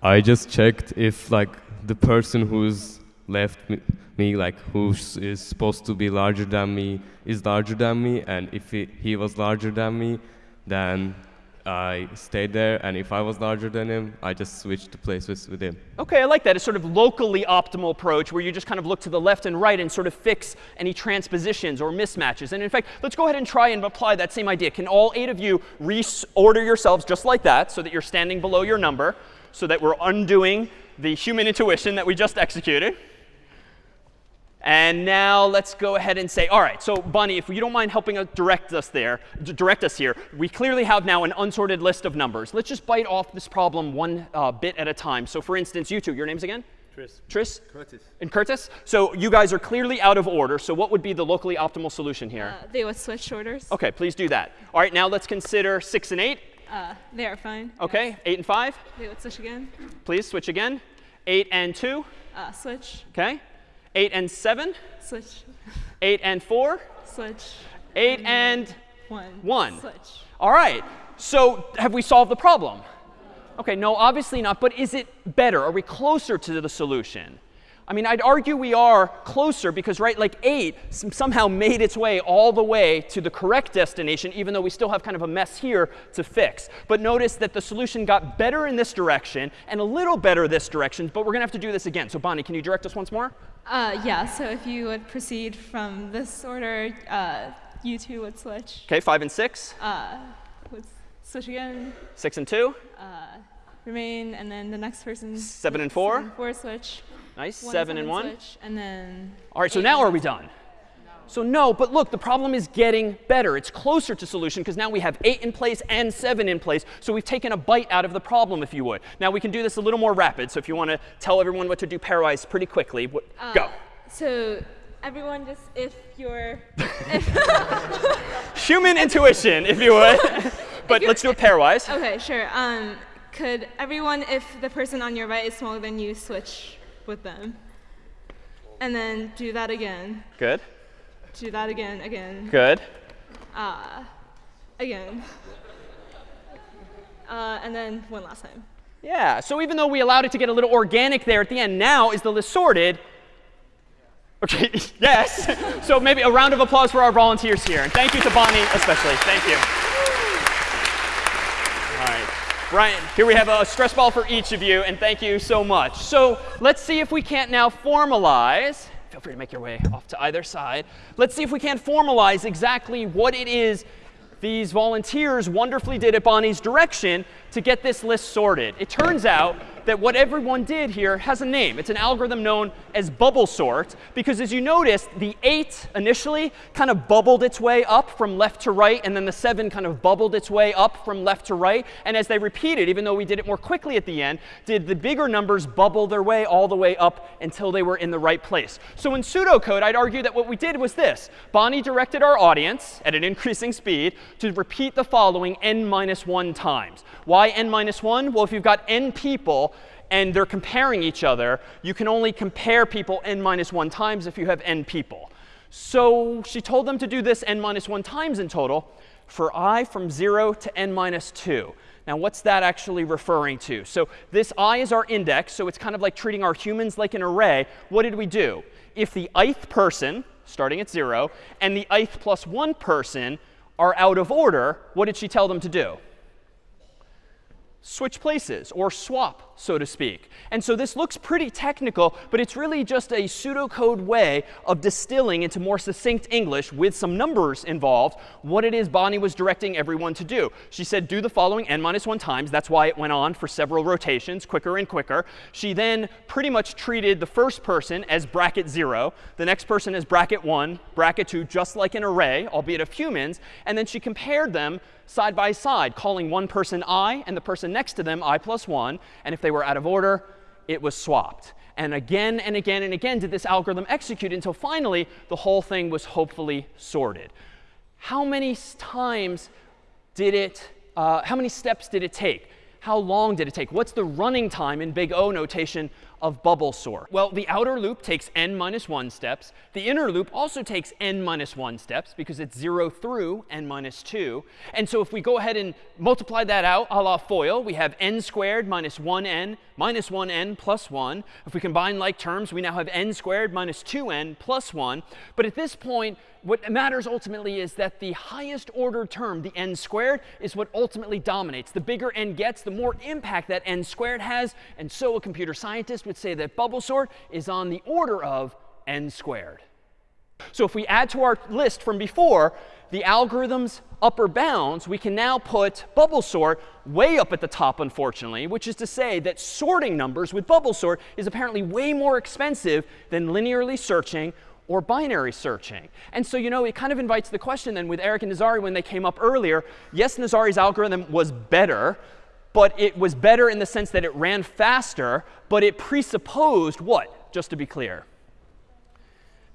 I just checked if like the person who's left me, me like who is supposed to be larger than me is larger than me, and if he, he was larger than me, then I stayed there, and if I was larger than him, I just switched places with him. OK, I like that. It's sort of locally optimal approach where you just kind of look to the left and right and sort of fix any transpositions or mismatches. And in fact, let's go ahead and try and apply that same idea. Can all eight of you reorder yourselves just like that so that you're standing below your number, so that we're undoing the human intuition that we just executed? And now let's go ahead and say, all right, so Bonnie, if you don't mind helping us direct us there, direct us here, we clearly have now an unsorted list of numbers. Let's just bite off this problem one uh, bit at a time. So for instance, you two, your names again? Tris. Tris? Curtis. And Curtis? So you guys are clearly out of order. So what would be the locally optimal solution here? Uh, they would switch orders. OK, please do that. All right, now let's consider 6 and 8. Uh, they are fine. OK, 8 and 5. They would switch again. Please switch again. 8 and 2. Uh, switch. OK. 8 and 7. Switch. 8 and 4. Switch. 8 and One. 1. Switch. All right. So have we solved the problem? OK, no, obviously not. But is it better? Are we closer to the solution? I mean, I'd argue we are closer because, right, like 8 somehow made its way all the way to the correct destination, even though we still have kind of a mess here to fix. But notice that the solution got better in this direction and a little better this direction. But we're going to have to do this again. So Bonnie, can you direct us once more? Uh, yeah, so if you would proceed from this order, uh, you two would switch. OK, 5 and 6. Uh, would switch again. 6 and 2. Uh, remain, and then the next person. Seven and four? Seven and four switch. Nice. One, Seven and one. Switch, and then. All right, so eight now are we done? So no, but look, the problem is getting better. It's closer to solution because now we have 8 in place and 7 in place. So we've taken a bite out of the problem, if you would. Now we can do this a little more rapid. So if you want to tell everyone what to do pairwise pretty quickly, what, Uh, go. So everyone just, if you're. Human intuition, if you would. but let's do it pairwise. Okay, sure. Um, could everyone, if the person on your right is smaller than you, switch with them? And then do that again. Good. Do that again, again. Good. Uh, again. Uh, and then one last time. Yeah, so even though we allowed it to get a little organic there at the end, now is the list sorted? OK, yes. so maybe a round of applause for our volunteers here. And thank you to Bonnie especially. Thank you. Brian, here we have a stress ball for each of you, and thank you so much. So let's see if we can't now formalize. Feel free to make your way off to either side. Let's see if we can't formalize exactly what it is these volunteers wonderfully did at Bonnie's direction to get this list sorted. It turns out that what everyone did here has a name. It's an algorithm known as bubble sort because as you noticed, the 8 initially kind of bubbled its way up from left to right, and then the 7 kind of bubbled its way up from left to right. And as they repeated, even though we did it more quickly at the end, did the bigger numbers bubble their way all the way up until they were in the right place. So in pseudocode, I'd argue that what we did was this. Bonnie directed our audience at an increasing speed to repeat the following n minus 1 times. Why n minus 1? Well, if you've got n people and they're comparing each other, you can only compare people n minus 1 times if you have n people. So she told them to do this n minus 1 times in total for i from 0 to n minus 2. Now, what's that actually referring to? So this i is our index, so it's kind of like treating our humans like an array. What did we do? If the ith person, starting at 0, and the ith plus 1 person are out of order, what did she tell them to do? Switch places or swap, so to speak. And so this looks pretty technical, but it's really just a pseudocode way of distilling into more succinct English with some numbers involved what it is Bonnie was directing everyone to do. She said, do the following n minus 1 times. That's why it went on for several rotations, quicker and quicker. She then pretty much treated the first person as bracket 0, the next person as bracket 1, bracket 2, just like an array, albeit of humans. And then she compared them side by side, calling one person i and the person next to them i plus 1. And if they were out of order, it was swapped. And again and again and again did this algorithm execute until finally the whole thing was hopefully sorted. How many times did it, uh, how many steps did it take? How long did it take? What's the running time in big O notation of bubble sort? Well, the outer loop takes n minus 1 steps. The inner loop also takes n minus 1 steps because it's 0 through n minus 2. And so if we go ahead and multiply that out a la FOIL, we have n squared minus 1n minus 1n plus 1. If we combine like terms, we now have n squared minus 2n plus 1. But at this point, what matters ultimately is that the highest order term, the n squared, is what ultimately dominates. The bigger n gets, the more impact that n squared has. And so a computer scientist would say that bubble sort is on the order of n squared. So if we add to our list from before the algorithm's upper bounds, we can now put bubble sort way up at the top, unfortunately, which is to say that sorting numbers with bubble sort is apparently way more expensive than linearly searching or binary searching. And so, you know, it kind of invites the question then with Eric and Nazari when they came up earlier, yes, Nazari's algorithm was better, but it was better in the sense that it ran faster, but it presupposed what, just to be clear?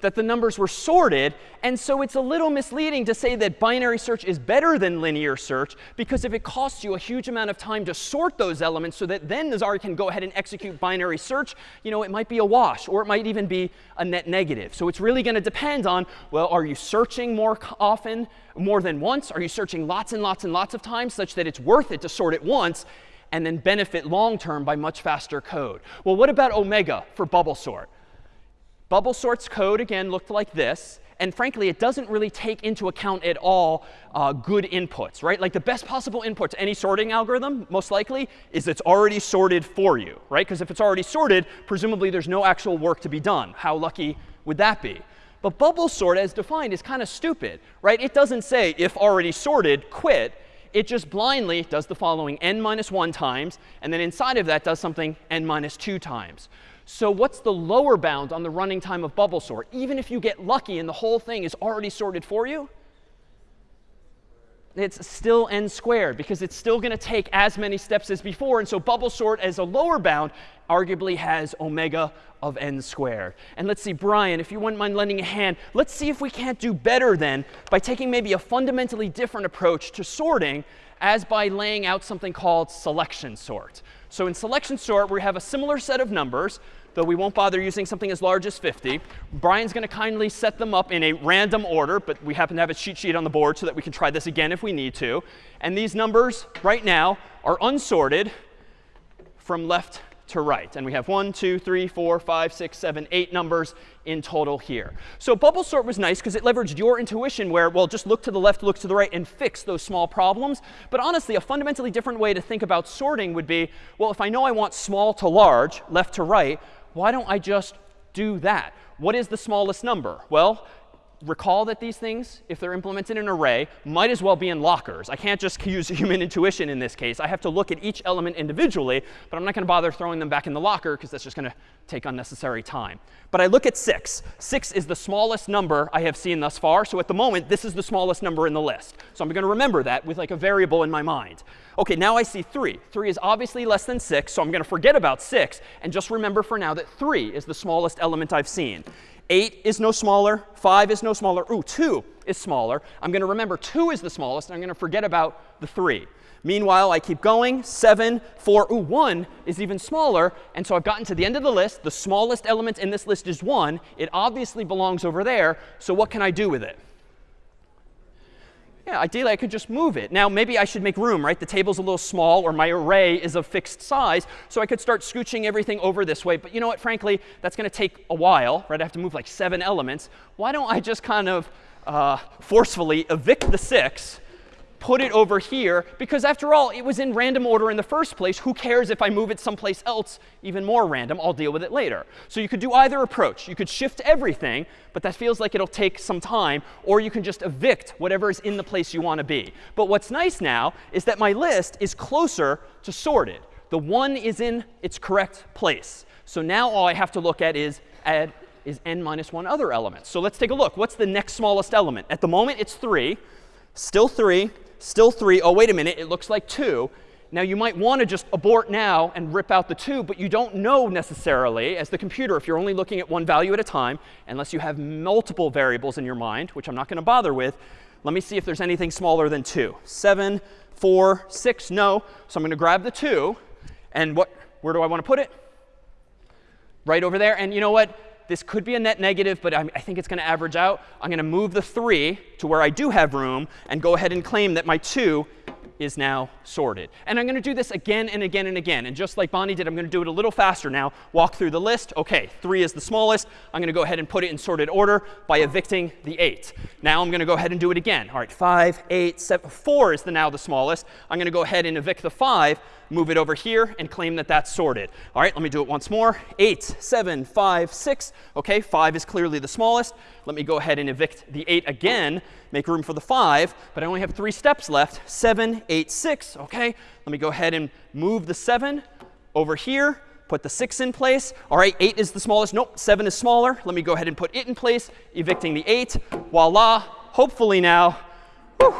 That the numbers were sorted. And so it's a little misleading to say that binary search is better than linear search, because if it costs you a huge amount of time to sort those elements so that then Nazari can go ahead and execute binary search, you know, it might be a wash, or it might even be a net negative. So it's really going to depend on, well, are you searching more often, more than once? Are you searching lots and lots and lots of times such that it's worth it to sort it once and then benefit long term by much faster code? Well, what about omega for bubble sort? Bubble sort's code, again, looked like this. And frankly, it doesn't really take into account at all uh, good inputs, right? Like the best possible input to any sorting algorithm, most likely, is it's already sorted for you, right? Because if it's already sorted, presumably there's no actual work to be done. How lucky would that be? But bubble sort, as defined, is kind of stupid, right? It doesn't say, if already sorted, quit. It just blindly does the following n minus 1 times, and then inside of that does something n minus 2 times. So what's the lower bound on the running time of bubble sort? Even if you get lucky and the whole thing is already sorted for you, it's still n squared because it's still going to take as many steps as before. And so bubble sort as a lower bound arguably has omega of n squared. And let's see, Brian, if you wouldn't mind lending a hand, let's see if we can't do better then by taking maybe a fundamentally different approach to sorting as by laying out something called selection sort. So in selection sort, we have a similar set of numbers, though we won't bother using something as large as 50. Brian's going to kindly set them up in a random order, but we happen to have a cheat sheet on the board so that we can try this again if we need to. And these numbers right now are unsorted from left to right. And we have one, two, three, four, five, six, seven, eight numbers in total here. So bubble sort was nice because it leveraged your intuition where, well, just look to the left, look to the right, and fix those small problems. But honestly, a fundamentally different way to think about sorting would be, well, if I know I want small to large, left to right, why don't I just do that? What is the smallest number? Well, recall that these things, if they're implemented in an array, might as well be in lockers. I can't just use human intuition in this case. I have to look at each element individually, but I'm not going to bother throwing them back in the locker because that's just going to take unnecessary time. But I look at 6. 6 is the smallest number I have seen thus far. So at the moment, this is the smallest number in the list. So I'm going to remember that with like a variable in my mind. OK, now I see 3. 3 is obviously less than 6, so I'm going to forget about 6 and just remember for now that 3 is the smallest element I've seen. 8 is no smaller. 5 is no smaller. Ooh, 2 is smaller. I'm going to remember 2 is the smallest, and I'm going to forget about the 3. Meanwhile, I keep going. 7, 4, ooh, 1 is even smaller. And so I've gotten to the end of the list. The smallest element in this list is 1. It obviously belongs over there. So what can I do with it? Yeah, ideally, I could just move it. Now, maybe I should make room, right? The table's a little small, or my array is of fixed size. So I could start scooching everything over this way. But you know what? Frankly, that's going to take a while, right? I have to move like seven elements. Why don't I just kind of uh, forcefully evict the 6 put it over here, because after all, it was in random order in the first place. Who cares if I move it someplace else, even more random? I'll deal with it later. So you could do either approach. You could shift everything, but that feels like it'll take some time. Or you can just evict whatever is in the place you want to be. But what's nice now is that my list is closer to sorted. The 1 is in its correct place. So now all I have to look at is add is n minus 1 other elements. So let's take a look. What's the next smallest element? At the moment, it's 3. Still 3 still 3. Oh, wait a minute, it looks like 2. Now, you might want to just abort now and rip out the 2, but you don't know necessarily, as the computer, if you're only looking at one value at a time, unless you have multiple variables in your mind, which I'm not going to bother with, Let me see if there's anything smaller than 2. 7, 4, 6, no. So I'm going to grab the 2. And what, where do I want to put it? Right over there. And you know what? This could be a net negative, but I, I think it's going to average out. I'm going to move the 3 to where I do have room and go ahead and claim that my 2 is now sorted. And I'm going to do this again and again and again. And just like Bonnie did, I'm going to do it a little faster now. Walk through the list. OK, 3 is the smallest. I'm going to go ahead and put it in sorted order by evicting the 8. Now I'm going to go ahead and do it again. All right, 5, 8, 7, 4 is the now the smallest. I'm going to go ahead and evict the 5, move it over here, and claim that that's sorted. All right, let me do it once more. 8, 7, 5, 6. OK, 5 is clearly the smallest. Let me go ahead and evict the 8 again, make room for the 5. But I only have three steps left. 7, 8, 6. OK, let me go ahead and move the 7 over here, put the 6 in place. All right, 8 is the smallest. Nope, 7 is smaller. Let me go ahead and put it in place, evicting the 8. Voila. Hopefully now, whew,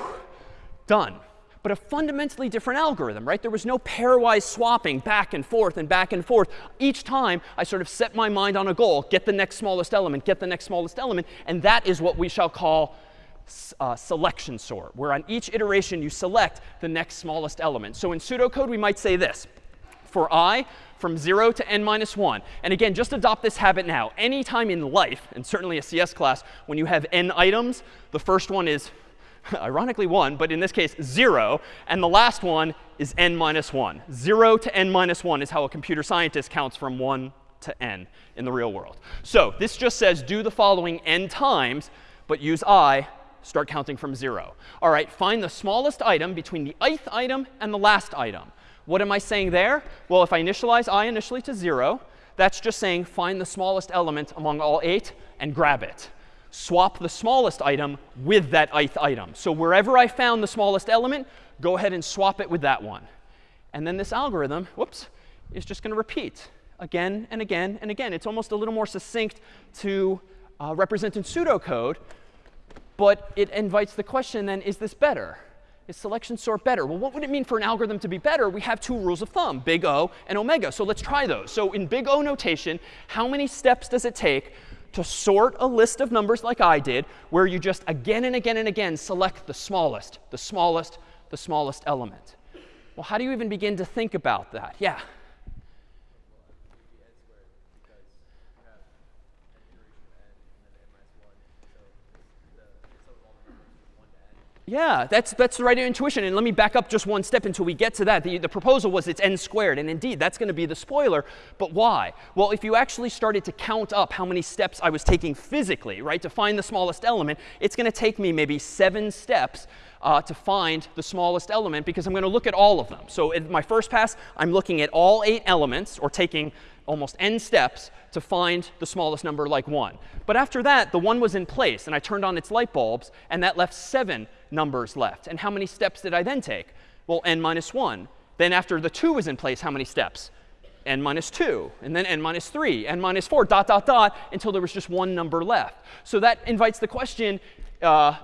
done but a fundamentally different algorithm, right? There was no pairwise swapping back and forth and back and forth. Each time, I sort of set my mind on a goal, get the next smallest element, get the next smallest element. And that is what we shall call uh, selection sort, where on each iteration you select the next smallest element. So in pseudocode, we might say this. For i, from 0 to n minus 1. And again, just adopt this habit now. Anytime in life, and certainly a CS class, when you have n items, the first one is ironically 1, but in this case 0. And the last one is n minus 1. 0 to n minus 1 is how a computer scientist counts from 1 to n in the real world. So this just says do the following n times, but use i, start counting from 0. All right, find the smallest item between the ith item and the last item. What am I saying there? Well, if I initialize i initially to 0, that's just saying find the smallest element among all 8 and grab it swap the smallest item with that ith item. So wherever I found the smallest element, go ahead and swap it with that one. And then this algorithm, whoops, is just going to repeat again and again and again. It's almost a little more succinct to uh, represent in pseudocode. But it invites the question then, is this better? Is selection sort better? Well, what would it mean for an algorithm to be better? We have two rules of thumb, big O and omega. So let's try those. So in big O notation, how many steps does it take to sort a list of numbers like I did, where you just again and again and again select the smallest, the smallest, the smallest element. Well, how do you even begin to think about that? Yeah. Yeah, that's, that's the right intuition. And let me back up just one step until we get to that. The, the proposal was it's n squared. And indeed, that's going to be the spoiler. But why? Well, if you actually started to count up how many steps I was taking physically, right, to find the smallest element, it's going to take me maybe seven steps uh, to find the smallest element because I'm going to look at all of them. So in my first pass, I'm looking at all eight elements, or taking almost n steps to find the smallest number like 1. But after that, the 1 was in place, and I turned on its light bulbs, and that left 7 numbers left. And how many steps did I then take? Well, n minus 1. Then after the 2 was in place, how many steps? n minus 2, and then n minus 3, n minus 4, dot, dot, dot, until there was just one number left. So that invites the question, uh,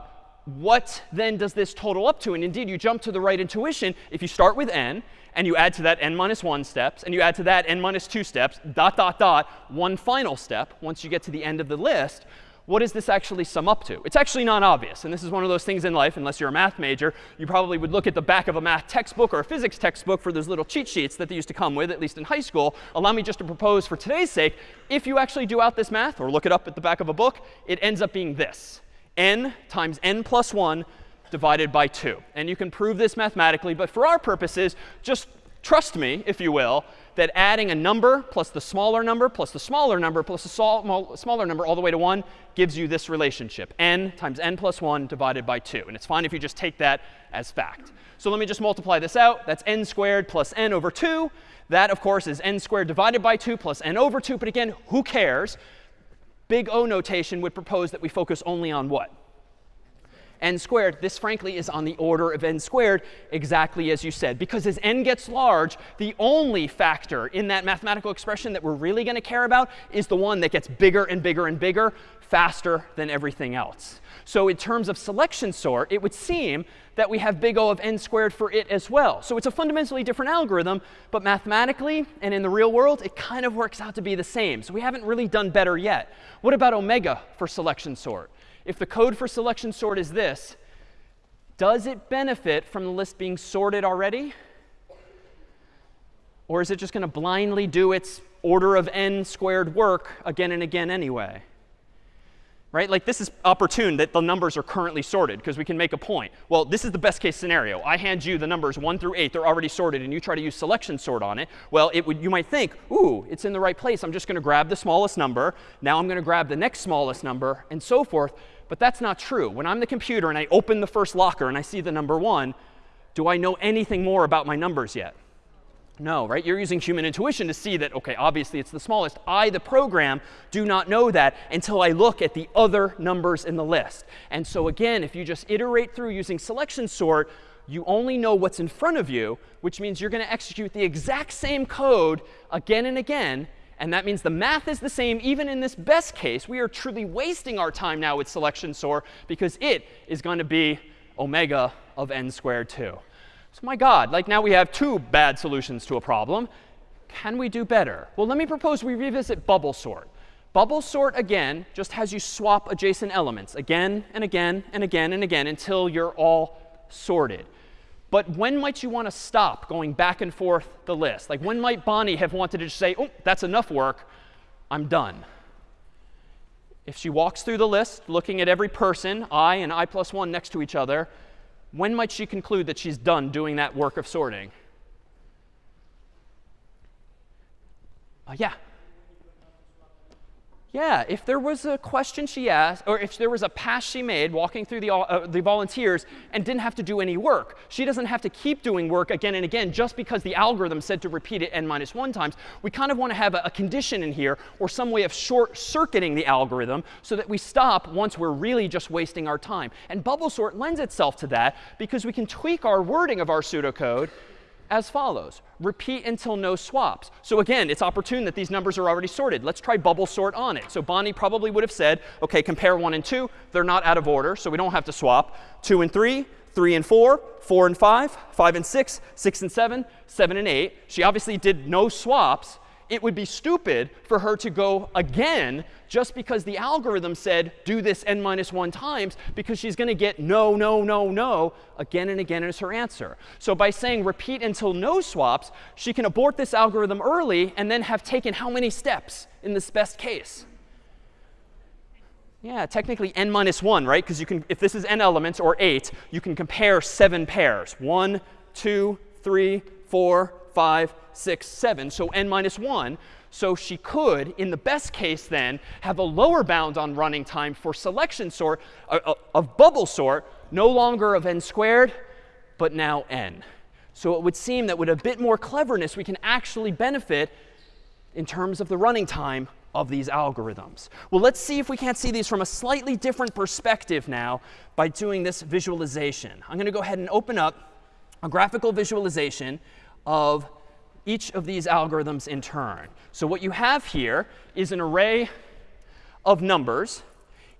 what then does this total up to? And indeed, you jump to the right intuition. If you start with n, and you add to that n minus 1 steps, and you add to that n minus 2 steps, dot, dot, dot, one final step, once you get to the end of the list, what does this actually sum up to? It's actually not obvious. And this is one of those things in life, unless you're a math major, you probably would look at the back of a math textbook or a physics textbook for those little cheat sheets that they used to come with, at least in high school. Allow me just to propose for today's sake, if you actually do out this math or look it up at the back of a book, it ends up being this. n times n plus 1 divided by 2. And you can prove this mathematically. But for our purposes, just trust me, if you will, that adding a number plus the smaller number plus the smaller number plus the smaller number all the way to 1 gives you this relationship, n times n plus 1 divided by 2. And it's fine if you just take that as fact. So let me just multiply this out. That's n squared plus n over 2. That, of course, is n squared divided by 2 plus n over 2. But again, who cares? Big O notation would propose that we focus only on what? N squared, this frankly is on the order of n squared, exactly as you said. Because as n gets large, the only factor in that mathematical expression that we're really going to care about is the one that gets bigger and bigger and bigger faster than everything else. So in terms of selection sort, it would seem that we have big O of n squared for it as well. So it's a fundamentally different algorithm, but mathematically and in the real world, it kind of works out to be the same. So we haven't really done better yet. What about omega for selection sort? If the code for selection sort is this, does it benefit from the list being sorted already? Or is it just going to blindly do its order of n squared work again and again anyway? Right? Like this is opportune that the numbers are currently sorted because we can make a point. Well, this is the best case scenario. I hand you the numbers 1 through 8. They're already sorted, and you try to use selection sort on it. Well, it would, you might think, ooh, it's in the right place. I'm just going to grab the smallest number. Now I'm going to grab the next smallest number, and so forth. But that's not true. When I'm the computer and I open the first locker and I see the number 1, do I know anything more about my numbers yet? No, right? You're using human intuition to see that, OK, obviously it's the smallest. I, the program, do not know that until I look at the other numbers in the list. And so again, if you just iterate through using selection sort, you only know what's in front of you, which means you're going to execute the exact same code again and again. And that means the math is the same even in this best case. We are truly wasting our time now with selection sort because it is going to be omega of n squared 2. So my God, like now we have two bad solutions to a problem. Can we do better? Well, let me propose we revisit bubble sort. Bubble sort, again, just has you swap adjacent elements again and again and again and again until you're all sorted. But when might you want to stop going back and forth the list? Like when might Bonnie have wanted to say, oh, that's enough work. I'm done. If she walks through the list, looking at every person, i and i plus 1 next to each other, when might she conclude that she's done doing that work of sorting? Uh, yeah. Yeah, if there was a question she asked, or if there was a pass she made walking through the, uh, the volunteers and didn't have to do any work, she doesn't have to keep doing work again and again just because the algorithm said to repeat it n minus 1 times. We kind of want to have a, a condition in here or some way of short circuiting the algorithm so that we stop once we're really just wasting our time. And bubble sort lends itself to that because we can tweak our wording of our pseudocode as follows. Repeat until no swaps. So again, it's opportune that these numbers are already sorted. Let's try bubble sort on it. So Bonnie probably would have said, OK, compare 1 and 2. They're not out of order, so we don't have to swap. 2 and 3, 3 and 4, 4 and 5, 5 and 6, 6 and 7, 7 and 8. She obviously did no swaps it would be stupid for her to go again just because the algorithm said do this n minus 1 times because she's going to get no, no, no, no again and again as her answer. So by saying repeat until no swaps, she can abort this algorithm early and then have taken how many steps in this best case? Yeah, technically n minus 1, right? Because you can, if this is n elements or 8, you can compare seven pairs. 1, 2, 3, 4, 5, 6, 7. So n minus 1. So she could, in the best case then, have a lower bound on running time for selection sort of bubble sort, no longer of n squared, but now n. So it would seem that with a bit more cleverness, we can actually benefit in terms of the running time of these algorithms. Well, let's see if we can't see these from a slightly different perspective now by doing this visualization. I'm going to go ahead and open up a graphical visualization of each of these algorithms in turn. So what you have here is an array of numbers,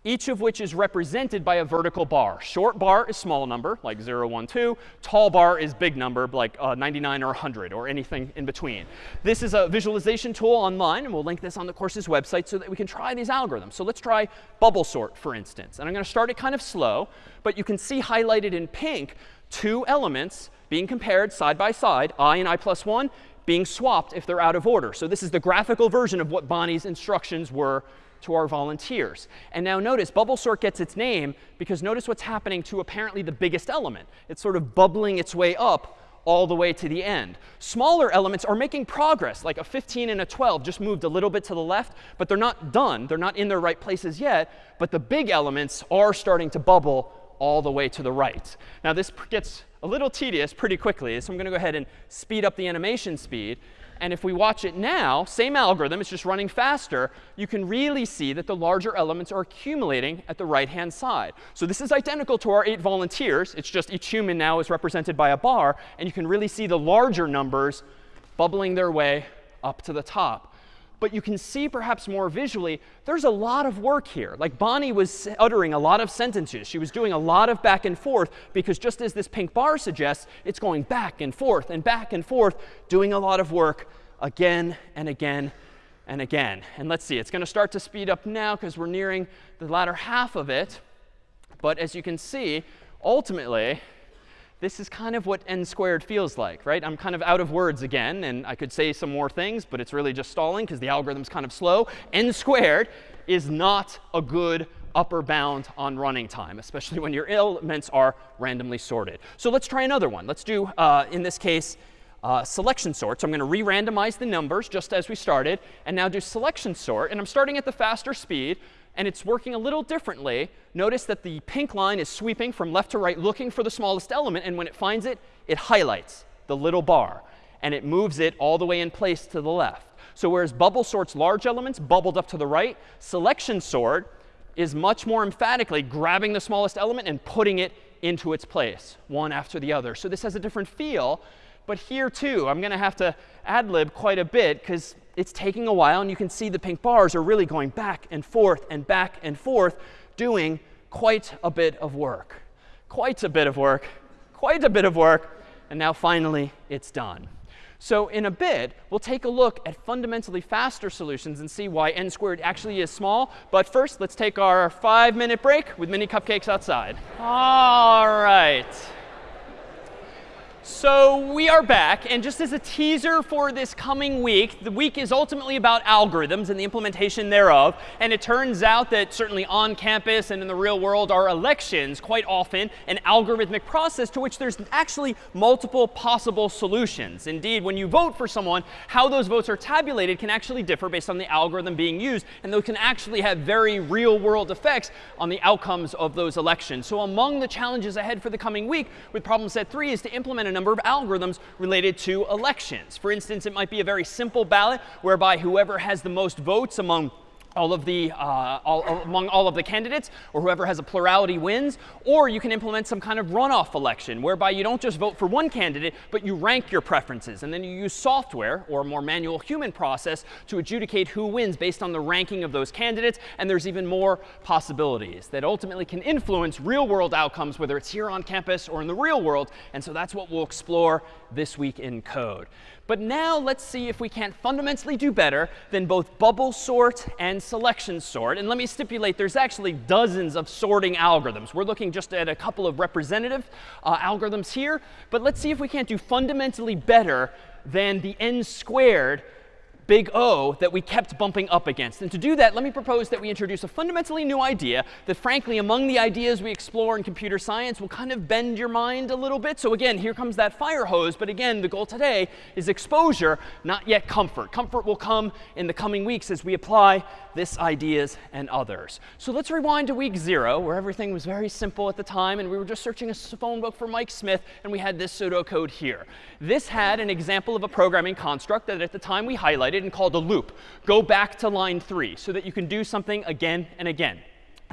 each of which is represented by a vertical bar. Short bar is small number, like 0, 1, 2. Tall bar is big number, like uh, 99 or 100, or anything in between. This is a visualization tool online, and we'll link this on the course's website so that we can try these algorithms. So let's try bubble sort, for instance. And I'm going to start it kind of slow, but you can see highlighted in pink two elements being compared side by side, i and i plus 1, being swapped if they're out of order. So this is the graphical version of what Bonnie's instructions were to our volunteers. And now notice bubble sort gets its name because notice what's happening to apparently the biggest element. It's sort of bubbling its way up all the way to the end. Smaller elements are making progress, like a 15 and a 12 just moved a little bit to the left, but they're not done. They're not in their right places yet. But the big elements are starting to bubble all the way to the right. Now this gets a little tedious pretty quickly. So I'm going to go ahead and speed up the animation speed. And if we watch it now, same algorithm, it's just running faster, you can really see that the larger elements are accumulating at the right-hand side. So this is identical to our eight volunteers. It's just each human now is represented by a bar. And you can really see the larger numbers bubbling their way up to the top but you can see perhaps more visually, there's a lot of work here. Like Bonnie was uttering a lot of sentences. She was doing a lot of back and forth because just as this pink bar suggests, it's going back and forth and back and forth, doing a lot of work again and again and again. And let's see, it's going to start to speed up now because we're nearing the latter half of it. But as you can see, ultimately, this is kind of what n squared feels like, right? I'm kind of out of words again, and I could say some more things, but it's really just stalling because the algorithm's kind of slow. n squared is not a good upper bound on running time, especially when your elements are randomly sorted. So let's try another one. Let's do, uh, in this case, uh, selection sort. So I'm going to re-randomize the numbers just as we started, and now do selection sort. And I'm starting at the faster speed and it's working a little differently. Notice that the pink line is sweeping from left to right, looking for the smallest element. And when it finds it, it highlights the little bar. And it moves it all the way in place to the left. So whereas bubble sorts large elements bubbled up to the right, selection sort is much more emphatically grabbing the smallest element and putting it into its place, one after the other. So this has a different feel. But here, too, I'm going to have to ad lib quite a bit because it's taking a while. And you can see the pink bars are really going back and forth and back and forth, doing quite a bit of work. Quite a bit of work. Quite a bit of work. And now finally, it's done. So in a bit, we'll take a look at fundamentally faster solutions and see why n squared actually is small. But first, let's take our five-minute break with mini cupcakes outside. All right. So we are back. And just as a teaser for this coming week, the week is ultimately about algorithms and the implementation thereof. And it turns out that certainly on campus and in the real world, our elections quite often an algorithmic process to which there's actually multiple possible solutions. Indeed, when you vote for someone, how those votes are tabulated can actually differ based on the algorithm being used. And those can actually have very real world effects on the outcomes of those elections. So among the challenges ahead for the coming week with problem set three is to implement a number of algorithms related to elections. For instance, it might be a very simple ballot whereby whoever has the most votes among all of the, uh, all, among all of the candidates, or whoever has a plurality wins. Or you can implement some kind of runoff election, whereby you don't just vote for one candidate, but you rank your preferences. And then you use software, or a more manual human process, to adjudicate who wins based on the ranking of those candidates. And there's even more possibilities that ultimately can influence real-world outcomes, whether it's here on campus or in the real world. And so that's what we'll explore this week in code. But now let's see if we can't fundamentally do better than both bubble sort and selection sort. And let me stipulate, there's actually dozens of sorting algorithms. We're looking just at a couple of representative uh, algorithms here. But let's see if we can't do fundamentally better than the n squared big O that we kept bumping up against. And to do that, let me propose that we introduce a fundamentally new idea that, frankly, among the ideas we explore in computer science will kind of bend your mind a little bit. So again, here comes that fire hose. But again, the goal today is exposure, not yet comfort. Comfort will come in the coming weeks as we apply this ideas and others. So let's rewind to week zero, where everything was very simple at the time. And we were just searching a phone book for Mike Smith. And we had this pseudocode here. This had an example of a programming construct that at the time we highlighted and called a loop. Go back to line 3 so that you can do something again and again.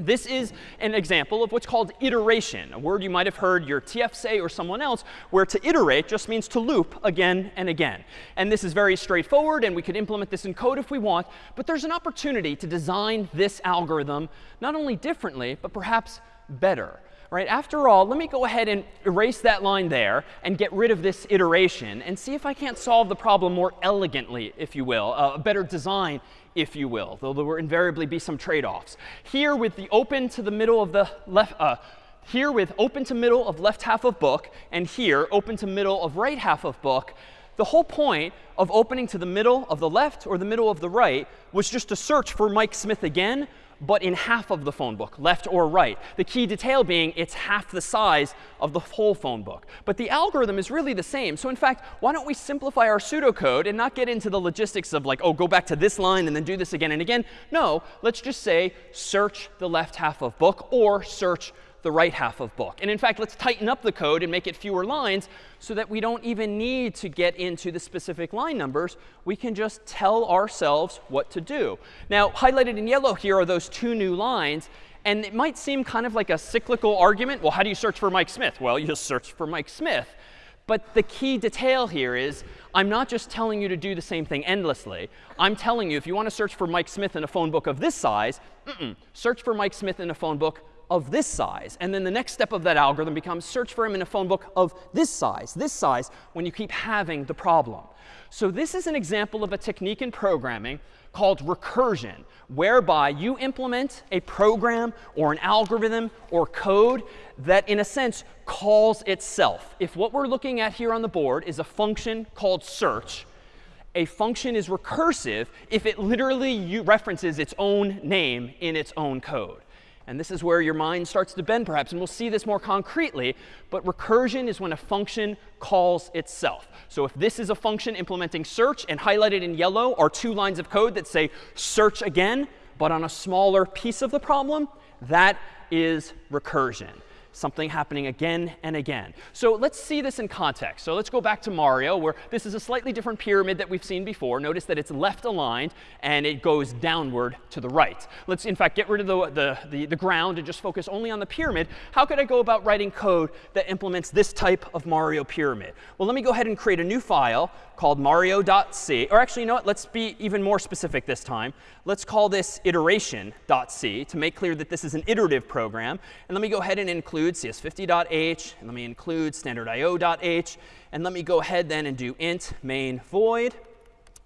This is an example of what's called iteration, a word you might have heard your TF say or someone else, where to iterate just means to loop again and again. And this is very straightforward, and we could implement this in code if we want. But there's an opportunity to design this algorithm not only differently, but perhaps better right? After all, let me go ahead and erase that line there and get rid of this iteration and see if I can't solve the problem more elegantly, if you will, uh, a better design, if you will, though there will invariably be some trade-offs. Here with the open to the middle of the left, uh, here with open to middle of left half of book, and here open to middle of right half of book, the whole point of opening to the middle of the left or the middle of the right was just to search for Mike Smith again but in half of the phone book, left or right. The key detail being it's half the size of the whole phone book. But the algorithm is really the same. So in fact, why don't we simplify our pseudocode and not get into the logistics of like, oh, go back to this line and then do this again and again. No, let's just say search the left half of book or search the right half of book. And in fact, let's tighten up the code and make it fewer lines so that we don't even need to get into the specific line numbers. We can just tell ourselves what to do. Now, highlighted in yellow here are those two new lines. And it might seem kind of like a cyclical argument. Well, how do you search for Mike Smith? Well, you search for Mike Smith. But the key detail here is I'm not just telling you to do the same thing endlessly. I'm telling you if you want to search for Mike Smith in a phone book of this size, mm -mm, search for Mike Smith in a phone book of this size. And then the next step of that algorithm becomes search for him in a phone book of this size, this size, when you keep having the problem. So this is an example of a technique in programming called recursion, whereby you implement a program or an algorithm or code that, in a sense, calls itself. If what we're looking at here on the board is a function called search, a function is recursive if it literally references its own name in its own code. And this is where your mind starts to bend, perhaps. And we'll see this more concretely. But recursion is when a function calls itself. So if this is a function implementing search, and highlighted in yellow are two lines of code that say search again, but on a smaller piece of the problem, that is recursion something happening again and again. So let's see this in context. So let's go back to Mario, where this is a slightly different pyramid that we've seen before. Notice that it's left aligned, and it goes downward to the right. Let's, in fact, get rid of the, the, the, the ground and just focus only on the pyramid. How could I go about writing code that implements this type of Mario pyramid? Well, let me go ahead and create a new file called mario.c. Or actually, you know what? Let's be even more specific this time. Let's call this iteration.c to make clear that this is an iterative program. And let me go ahead and include cs50.h. And let me include stdio.h. And let me go ahead then and do int main void.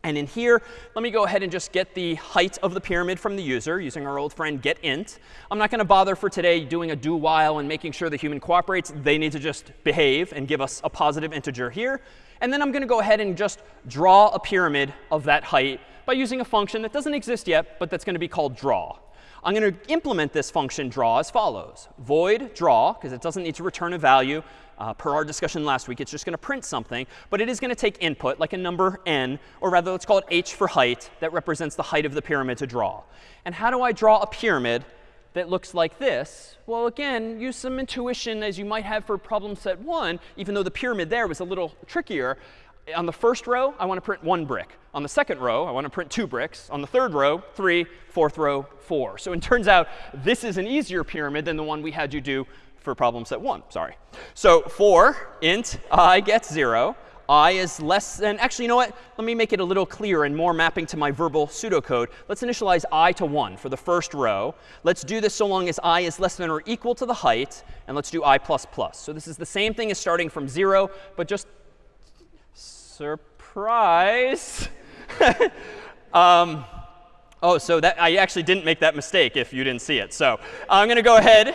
And in here, let me go ahead and just get the height of the pyramid from the user using our old friend getInt. I'm not going to bother for today doing a do while and making sure the human cooperates. They need to just behave and give us a positive integer here. And then I'm going to go ahead and just draw a pyramid of that height by using a function that doesn't exist yet, but that's going to be called draw. I'm going to implement this function draw as follows. Void draw, because it doesn't need to return a value. Uh, per our discussion last week, it's just going to print something. But it is going to take input, like a number n, or rather, let's call it h for height, that represents the height of the pyramid to draw. And how do I draw a pyramid that looks like this? Well, again, use some intuition as you might have for problem set 1, even though the pyramid there was a little trickier. On the first row, I want to print one brick. On the second row, I want to print two bricks. On the third row, three. Fourth row, four. So it turns out this is an easier pyramid than the one we had you do for problem set 1. Sorry. So for int i gets 0, i is less than actually, you know what? Let me make it a little clearer and more mapping to my verbal pseudocode. Let's initialize i to 1 for the first row. Let's do this so long as i is less than or equal to the height. And let's do i plus plus. So this is the same thing as starting from 0, but just surprise. um, oh, so that I actually didn't make that mistake if you didn't see it. So I'm going to go ahead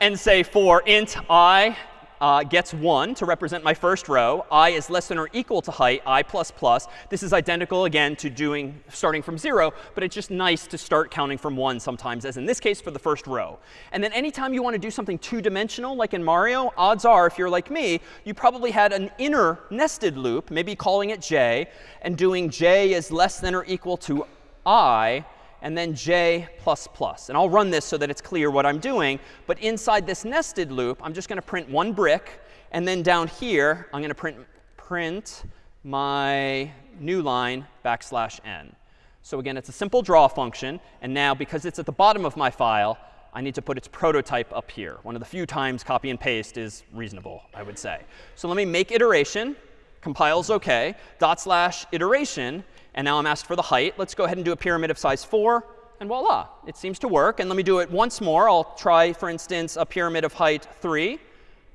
and say for int i uh, gets 1 to represent my first row. i is less than or equal to height, i plus plus. This is identical, again, to doing starting from 0. But it's just nice to start counting from 1 sometimes, as in this case for the first row. And then anytime you want to do something two-dimensional, like in Mario, odds are, if you're like me, you probably had an inner nested loop, maybe calling it j, and doing j is less than or equal to i and then j. And I'll run this so that it's clear what I'm doing. But inside this nested loop, I'm just going to print one brick. And then down here, I'm going to print, print my new line backslash n. So again, it's a simple draw function. And now, because it's at the bottom of my file, I need to put its prototype up here. One of the few times copy and paste is reasonable, I would say. So let me make iteration. Compiles OK. Dot slash iteration. And now I'm asked for the height. Let's go ahead and do a pyramid of size 4. And voila, it seems to work. And let me do it once more. I'll try, for instance, a pyramid of height 3.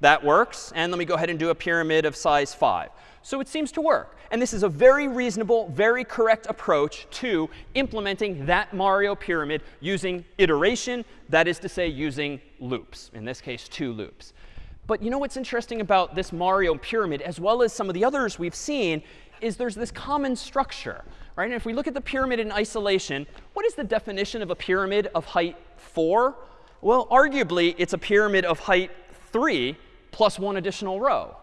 That works. And let me go ahead and do a pyramid of size 5. So it seems to work. And this is a very reasonable, very correct approach to implementing that Mario pyramid using iteration, that is to say, using loops, in this case, two loops. But you know what's interesting about this Mario pyramid, as well as some of the others we've seen, is there's this common structure. Right? And if we look at the pyramid in isolation, what is the definition of a pyramid of height 4? Well, arguably, it's a pyramid of height 3 plus one additional row.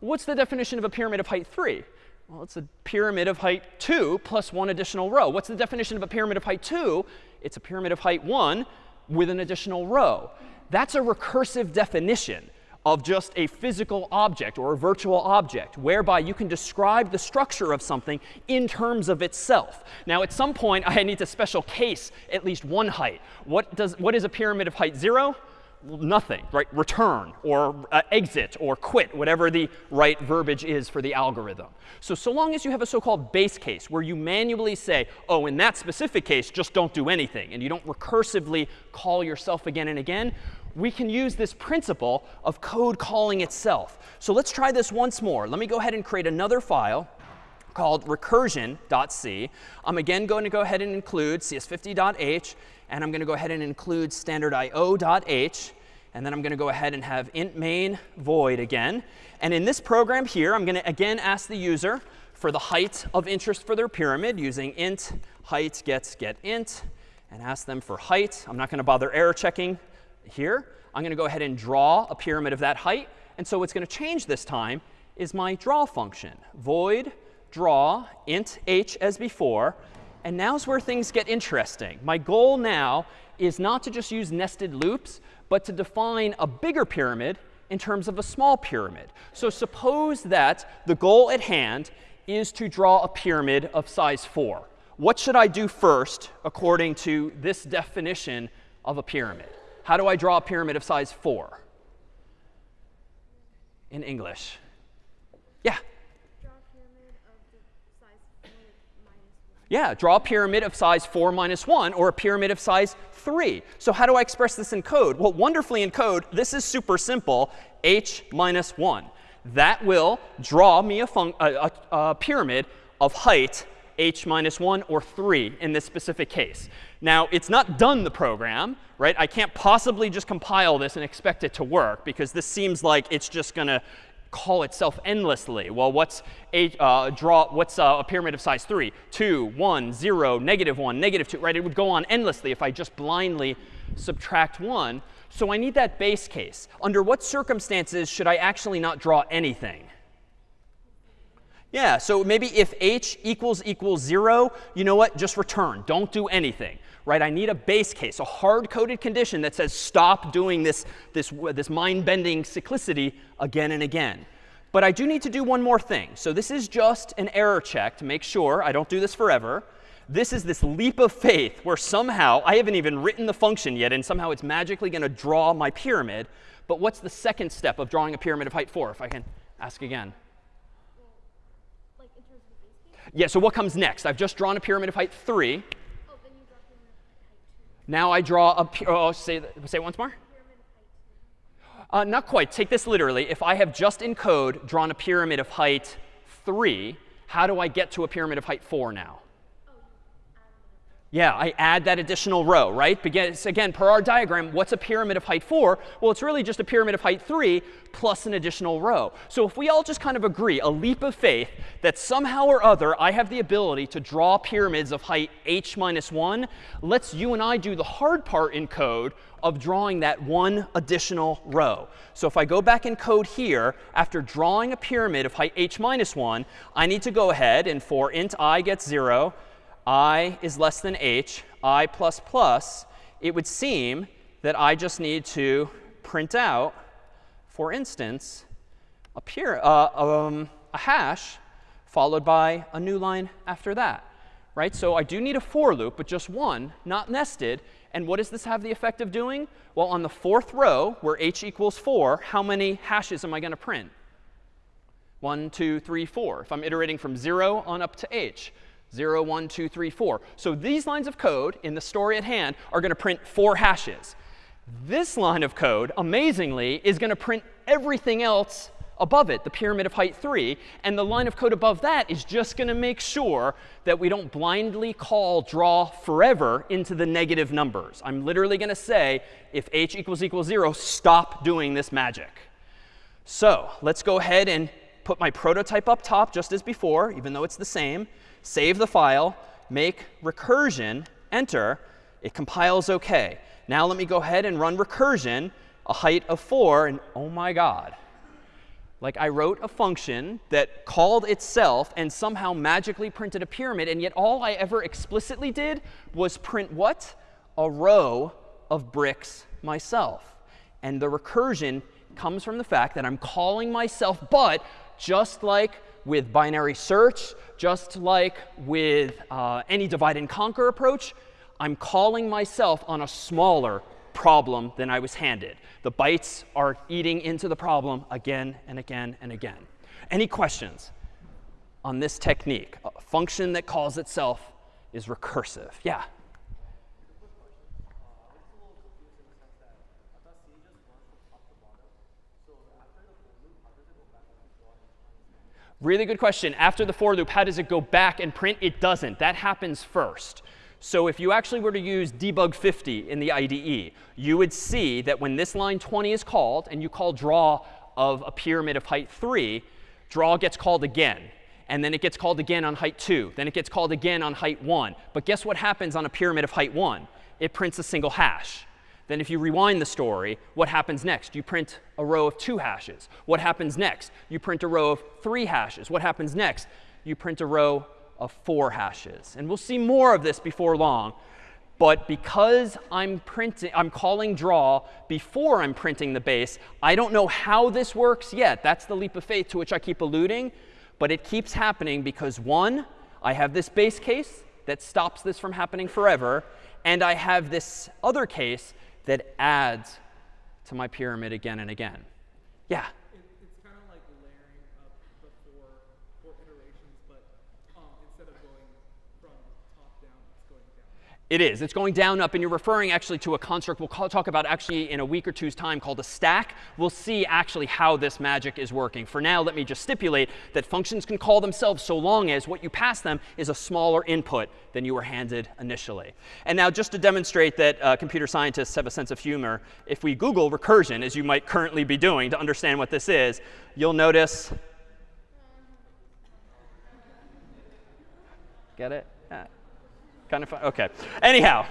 What's the definition of a pyramid of height 3? Well, it's a pyramid of height 2 plus one additional row. What's the definition of a pyramid of height 2? It's a pyramid of height 1 with an additional row. That's a recursive definition of just a physical object or a virtual object, whereby you can describe the structure of something in terms of itself. Now, at some point, I need to special case at least one height. What, does, what is a pyramid of height 0? Nothing, right? Return or uh, exit or quit, whatever the right verbiage is for the algorithm. So, so long as you have a so-called base case where you manually say, oh, in that specific case, just don't do anything, and you don't recursively call yourself again and again, we can use this principle of code calling itself. So let's try this once more. Let me go ahead and create another file called recursion.c. I'm again going to go ahead and include cs50.h, and I'm going to go ahead and include stdio.h. And then I'm going to go ahead and have int main void again. And in this program here, I'm going to again ask the user for the height of interest for their pyramid using int height gets get int and ask them for height. I'm not going to bother error checking here. I'm going to go ahead and draw a pyramid of that height. And so what's going to change this time is my draw function. Void draw int h as before. And now's where things get interesting. My goal now is not to just use nested loops, but to define a bigger pyramid in terms of a small pyramid. So suppose that the goal at hand is to draw a pyramid of size 4. What should I do first according to this definition of a pyramid? How do I draw a pyramid of size 4? In English. Yeah. Yeah, draw a pyramid of size 4 minus 1 or a pyramid of size 3. So how do I express this in code? Well, wonderfully in code, this is super simple, h minus 1. That will draw me a, a, a, a pyramid of height h minus 1 or 3 in this specific case. Now, it's not done the program, right? I can't possibly just compile this and expect it to work because this seems like it's just going to call itself endlessly. Well, what's a uh, draw? What's uh, a pyramid of size 3? 2, 1, 0, negative 1, negative 2, right? It would go on endlessly if I just blindly subtract 1. So I need that base case. Under what circumstances should I actually not draw anything? Yeah, so maybe if h equals equals 0, you know what? Just return. Don't do anything. Right? I need a base case, a hard-coded condition that says stop doing this, this, this mind-bending cyclicity again and again. But I do need to do one more thing. So this is just an error check to make sure I don't do this forever. This is this leap of faith where somehow I haven't even written the function yet, and somehow it's magically going to draw my pyramid. But what's the second step of drawing a pyramid of height 4, if I can ask again? Yeah, so what comes next? I've just drawn a pyramid of height 3. Now I draw a, oh, say, say it once more. Uh, not quite. Take this literally. If I have just in code drawn a pyramid of height 3, how do I get to a pyramid of height 4 now? Yeah, I add that additional row, right? Because again, per our diagram, what's a pyramid of height 4? Well, it's really just a pyramid of height 3 plus an additional row. So if we all just kind of agree, a leap of faith, that somehow or other I have the ability to draw pyramids of height h minus 1, let's you and I do the hard part in code of drawing that one additional row. So if I go back in code here, after drawing a pyramid of height h minus 1, I need to go ahead and for int i gets 0, i is less than h, i plus plus, it would seem that I just need to print out, for instance, a, pure, uh, um, a hash followed by a new line after that. Right? So I do need a for loop, but just one, not nested. And what does this have the effect of doing? Well, on the fourth row, where h equals 4, how many hashes am I going to print? 1, 2, 3, 4. If I'm iterating from 0 on up to h. 0, 1, 2, 3, 4. So these lines of code in the story at hand are going to print four hashes. This line of code, amazingly, is going to print everything else above it, the pyramid of height 3. And the line of code above that is just going to make sure that we don't blindly call draw forever into the negative numbers. I'm literally going to say, if h equals equals 0, stop doing this magic. So let's go ahead and put my prototype up top just as before, even though it's the same save the file, make recursion, enter. It compiles OK. Now let me go ahead and run recursion, a height of 4, and oh my god. Like I wrote a function that called itself and somehow magically printed a pyramid, and yet all I ever explicitly did was print what? A row of bricks myself. And the recursion comes from the fact that I'm calling myself, but just like with binary search, just like with uh, any divide and conquer approach, I'm calling myself on a smaller problem than I was handed. The bites are eating into the problem again and again and again. Any questions on this technique? A function that calls itself is recursive. Yeah? Really good question. After the for loop, how does it go back and print? It doesn't. That happens first. So if you actually were to use debug 50 in the IDE, you would see that when this line 20 is called and you call draw of a pyramid of height 3, draw gets called again. And then it gets called again on height 2. Then it gets called again on height 1. But guess what happens on a pyramid of height 1? It prints a single hash. Then if you rewind the story, what happens next? You print a row of two hashes. What happens next? You print a row of three hashes. What happens next? You print a row of four hashes. And we'll see more of this before long. But because I'm printing, I'm calling draw before I'm printing the base, I don't know how this works yet. That's the leap of faith to which I keep alluding. But it keeps happening because one, I have this base case that stops this from happening forever. And I have this other case that adds to my pyramid again and again. Yeah? it's kind of like layering up the four, four iterations, but um, instead of going from top down, it's going down. It is. It's going down, up, and you're referring actually to a construct we'll call, talk about actually in a week or two's time called a stack. We'll see actually how this magic is working. For now, let me just stipulate that functions can call themselves so long as what you pass them is a smaller input than you were handed initially. And now just to demonstrate that uh, computer scientists have a sense of humor, if we Google recursion, as you might currently be doing to understand what this is, you'll notice Get it? Kind of fun. OK. Anyhow,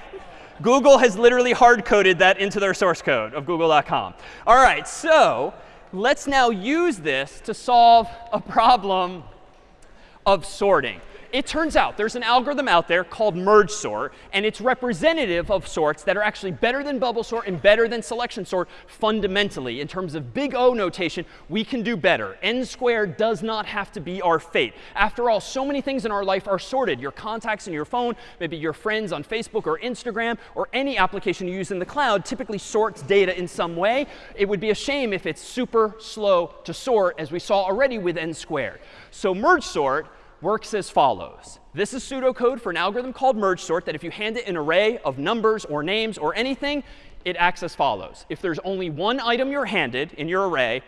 Google has literally hard-coded that into their source code of google.com. All right, so let's now use this to solve a problem of sorting it turns out there's an algorithm out there called merge sort, and it's representative of sorts that are actually better than bubble sort and better than selection sort fundamentally. In terms of big O notation, we can do better. n squared does not have to be our fate. After all, so many things in our life are sorted. Your contacts in your phone, maybe your friends on Facebook or Instagram, or any application you use in the cloud typically sorts data in some way. It would be a shame if it's super slow to sort, as we saw already with n squared. So merge sort works as follows. This is pseudocode for an algorithm called merge sort that if you hand it an array of numbers or names or anything, it acts as follows. If there's only one item you're handed in your array,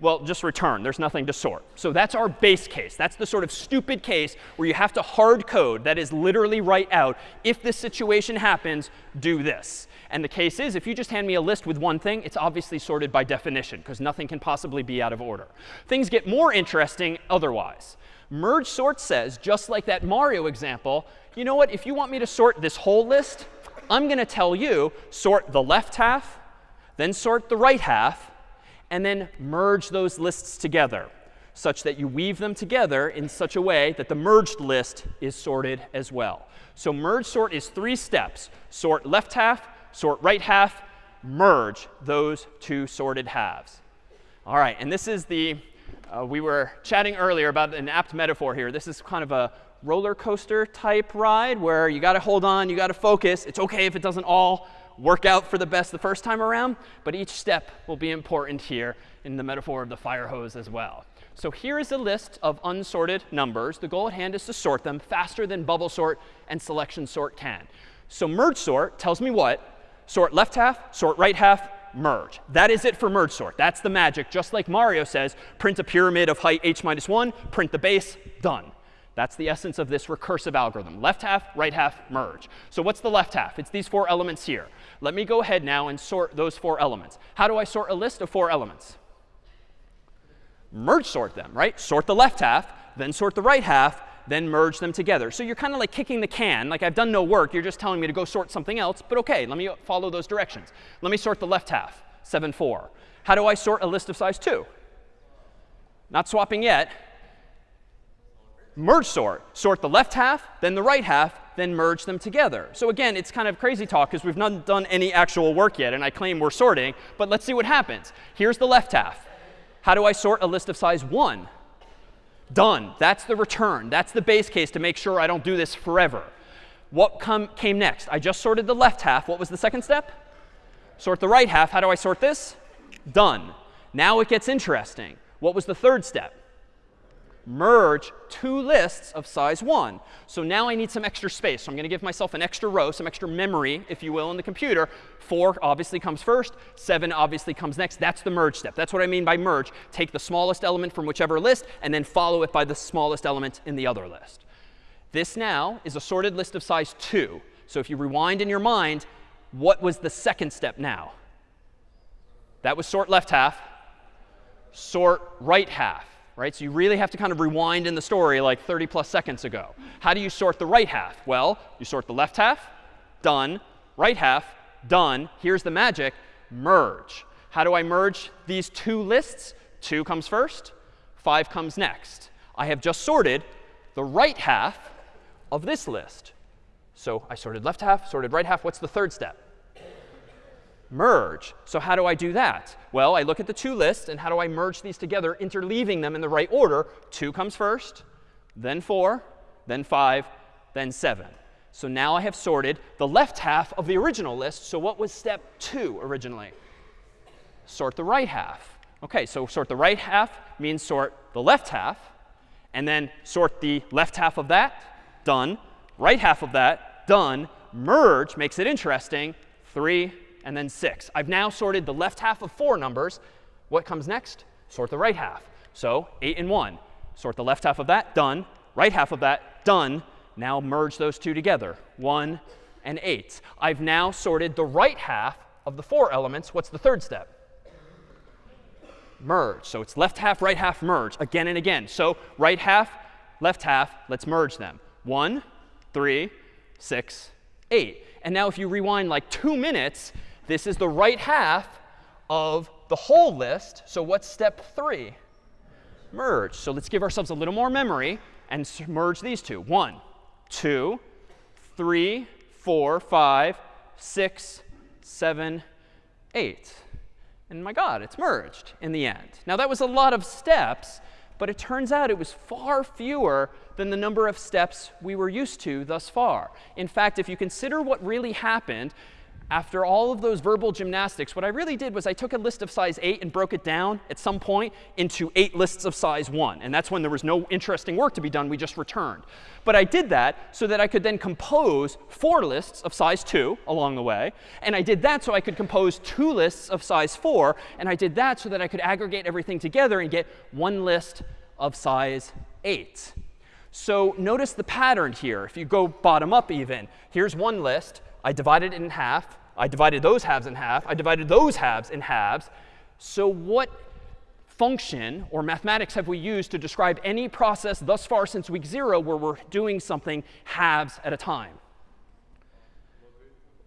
well, just return. There's nothing to sort. So that's our base case. That's the sort of stupid case where you have to hard code, that is literally write out, if this situation happens, do this. And the case is, if you just hand me a list with one thing, it's obviously sorted by definition, because nothing can possibly be out of order. Things get more interesting otherwise. Merge sort says, just like that Mario example, you know what? If you want me to sort this whole list, I'm going to tell you sort the left half, then sort the right half, and then merge those lists together such that you weave them together in such a way that the merged list is sorted as well. So merge sort is three steps. Sort left half, sort right half, merge those two sorted halves. All right, and this is the uh, we were chatting earlier about an apt metaphor here. This is kind of a roller coaster type ride where you got to hold on, you got to focus. It's OK if it doesn't all work out for the best the first time around, but each step will be important here in the metaphor of the fire hose as well. So here is a list of unsorted numbers. The goal at hand is to sort them faster than bubble sort and selection sort can. So merge sort tells me what? Sort left half, sort right half, merge. That is it for merge sort. That's the magic. Just like Mario says, print a pyramid of height h minus 1, print the base, done. That's the essence of this recursive algorithm. Left half, right half, merge. So what's the left half? It's these four elements here. Let me go ahead now and sort those four elements. How do I sort a list of four elements? Merge sort them, right? Sort the left half, then sort the right half, then merge them together. So you're kind of like kicking the can. Like I've done no work. You're just telling me to go sort something else. But OK, let me follow those directions. Let me sort the left half, 7, 4. How do I sort a list of size 2? Not swapping yet. Merge sort. Sort the left half, then the right half, then merge them together. So again, it's kind of crazy talk because we've not done any actual work yet. And I claim we're sorting. But let's see what happens. Here's the left half. How do I sort a list of size 1? Done. That's the return. That's the base case to make sure I don't do this forever. What come, came next? I just sorted the left half. What was the second step? Sort the right half. How do I sort this? Done. Now it gets interesting. What was the third step? Merge two lists of size 1. So now I need some extra space. So I'm going to give myself an extra row, some extra memory, if you will, in the computer. 4 obviously comes first. 7 obviously comes next. That's the merge step. That's what I mean by merge. Take the smallest element from whichever list and then follow it by the smallest element in the other list. This now is a sorted list of size 2. So if you rewind in your mind, what was the second step now? That was sort left half, sort right half right? So you really have to kind of rewind in the story like 30 plus seconds ago. How do you sort the right half? Well, you sort the left half, done. Right half, done. Here's the magic, merge. How do I merge these two lists? 2 comes first, 5 comes next. I have just sorted the right half of this list. So I sorted left half, sorted right half. What's the third step? Merge. So how do I do that? Well, I look at the two lists, and how do I merge these together, interleaving them in the right order? 2 comes first, then 4, then 5, then 7. So now I have sorted the left half of the original list. So what was step 2 originally? Sort the right half. OK, so sort the right half means sort the left half. And then sort the left half of that, done. Right half of that, done. Merge makes it interesting. 3, and then 6. I've now sorted the left half of four numbers. What comes next? Sort the right half. So 8 and 1. Sort the left half of that, done. Right half of that, done. Now merge those two together, 1 and 8. I've now sorted the right half of the four elements. What's the third step? Merge. So it's left half, right half, merge, again and again. So right half, left half, let's merge them. 1, 3, 6, 8. And now if you rewind like two minutes, this is the right half of the whole list. So what's step 3? Merge. So let's give ourselves a little more memory and merge these two. 1, 2, 3, 4, 5, 6, 7, 8. And my God, it's merged in the end. Now, that was a lot of steps, but it turns out it was far fewer than the number of steps we were used to thus far. In fact, if you consider what really happened, after all of those verbal gymnastics, what I really did was I took a list of size 8 and broke it down at some point into eight lists of size 1. And that's when there was no interesting work to be done. We just returned. But I did that so that I could then compose four lists of size 2 along the way. And I did that so I could compose two lists of size 4. And I did that so that I could aggregate everything together and get one list of size 8. So notice the pattern here. If you go bottom up even, here's one list. I divided it in half. I divided those halves in half. I divided those halves in halves. So what function or mathematics have we used to describe any process thus far since week 0 where we're doing something halves at a time?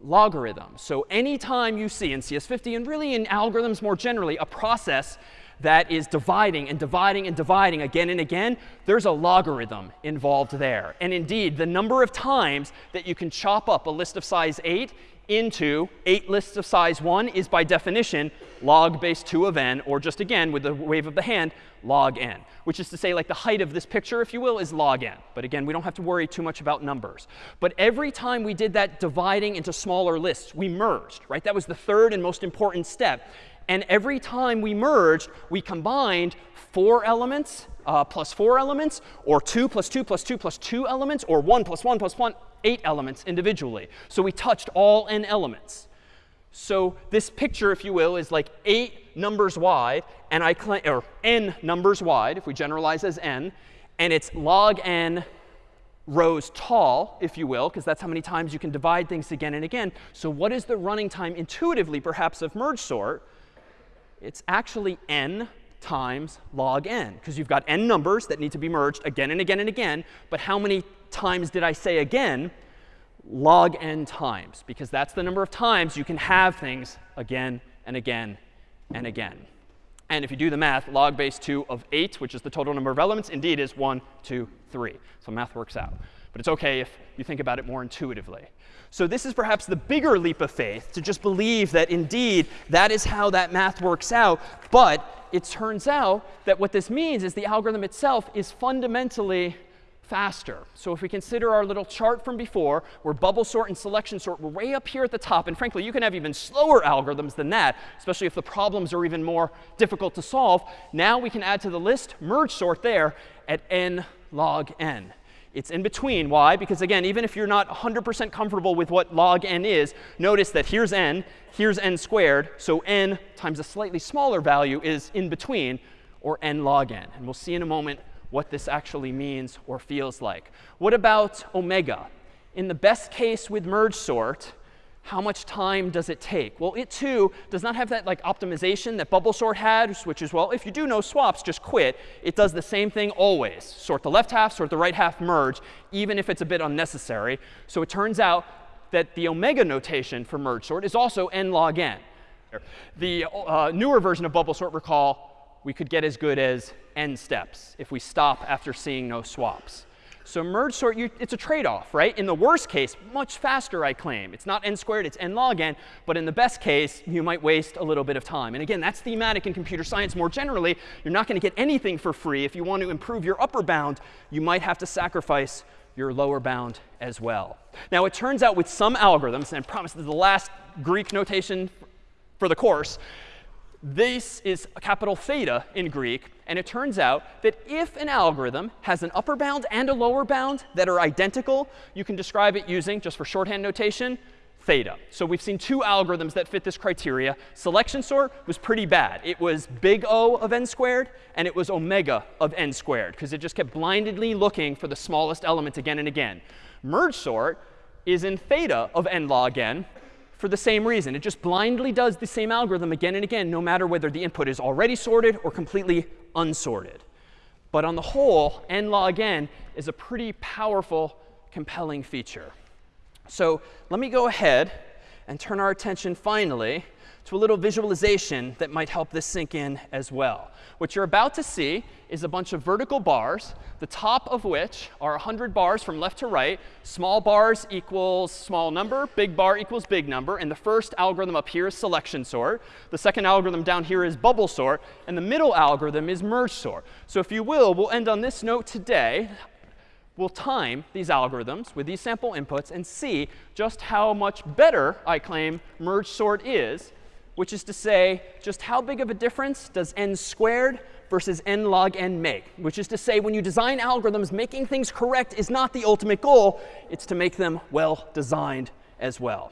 Logarithm. So anytime you see in CS50 and really in algorithms more generally a process that is dividing and dividing and dividing again and again, there's a logarithm involved there. And indeed, the number of times that you can chop up a list of size 8 into 8 lists of size 1 is by definition log base 2 of n, or just again, with the wave of the hand, log n. Which is to say, like the height of this picture, if you will, is log n. But again, we don't have to worry too much about numbers. But every time we did that dividing into smaller lists, we merged, right? That was the third and most important step. And every time we merged, we combined four elements uh, plus four elements, or 2 plus 2 plus 2 plus 2 elements, or 1 plus 1 plus 1, 8 elements individually. So we touched all n elements. So this picture, if you will, is like 8 numbers wide, and I claim, or n numbers wide, if we generalize as n, and it's log n rows tall, if you will, because that's how many times you can divide things again and again. So what is the running time intuitively, perhaps, of merge sort? It's actually n times log n, because you've got n numbers that need to be merged again and again and again. But how many times did I say again? Log n times, because that's the number of times you can have things again and again and again. And if you do the math, log base 2 of 8, which is the total number of elements, indeed is 1, 2, 3. So math works out. But it's OK if you think about it more intuitively. So this is perhaps the bigger leap of faith, to just believe that indeed that is how that math works out. But it turns out that what this means is the algorithm itself is fundamentally faster. So if we consider our little chart from before, where bubble sort and selection sort were way up here at the top, and frankly, you can have even slower algorithms than that, especially if the problems are even more difficult to solve. Now we can add to the list merge sort there at n log n. It's in between. Why? Because again, even if you're not 100% comfortable with what log n is, notice that here's n, here's n squared. So n times a slightly smaller value is in between, or n log n. And we'll see in a moment what this actually means or feels like. What about omega? In the best case with merge sort, how much time does it take? Well, it too does not have that like optimization that bubble sort had, which is, well, if you do no swaps, just quit. It does the same thing always. Sort the left half, sort the right half, merge, even if it's a bit unnecessary. So it turns out that the omega notation for merge sort is also n log n. The uh, newer version of bubble sort, recall, we could get as good as n steps if we stop after seeing no swaps. So merge sort, you, it's a trade-off, right? In the worst case, much faster, I claim. It's not n squared, it's n log n. But in the best case, you might waste a little bit of time. And again, that's thematic in computer science more generally. You're not going to get anything for free. If you want to improve your upper bound, you might have to sacrifice your lower bound as well. Now, it turns out with some algorithms, and I promise this is the last Greek notation for the course, this is capital theta in Greek. And it turns out that if an algorithm has an upper bound and a lower bound that are identical, you can describe it using, just for shorthand notation, theta. So we've seen two algorithms that fit this criteria. Selection sort was pretty bad. It was big O of n squared, and it was omega of n squared, because it just kept blindly looking for the smallest element again and again. Merge sort is in theta of n log n, for the same reason. It just blindly does the same algorithm again and again, no matter whether the input is already sorted or completely unsorted. But on the whole, n log n is a pretty powerful, compelling feature. So let me go ahead and turn our attention finally to a little visualization that might help this sink in as well. What you're about to see is a bunch of vertical bars, the top of which are 100 bars from left to right. Small bars equals small number, big bar equals big number. And the first algorithm up here is selection sort. The second algorithm down here is bubble sort. And the middle algorithm is merge sort. So if you will, we'll end on this note today we'll time these algorithms with these sample inputs and see just how much better, I claim, merge sort is which is to say just how big of a difference does n squared versus n log n make, which is to say when you design algorithms, making things correct is not the ultimate goal. It's to make them well designed as well.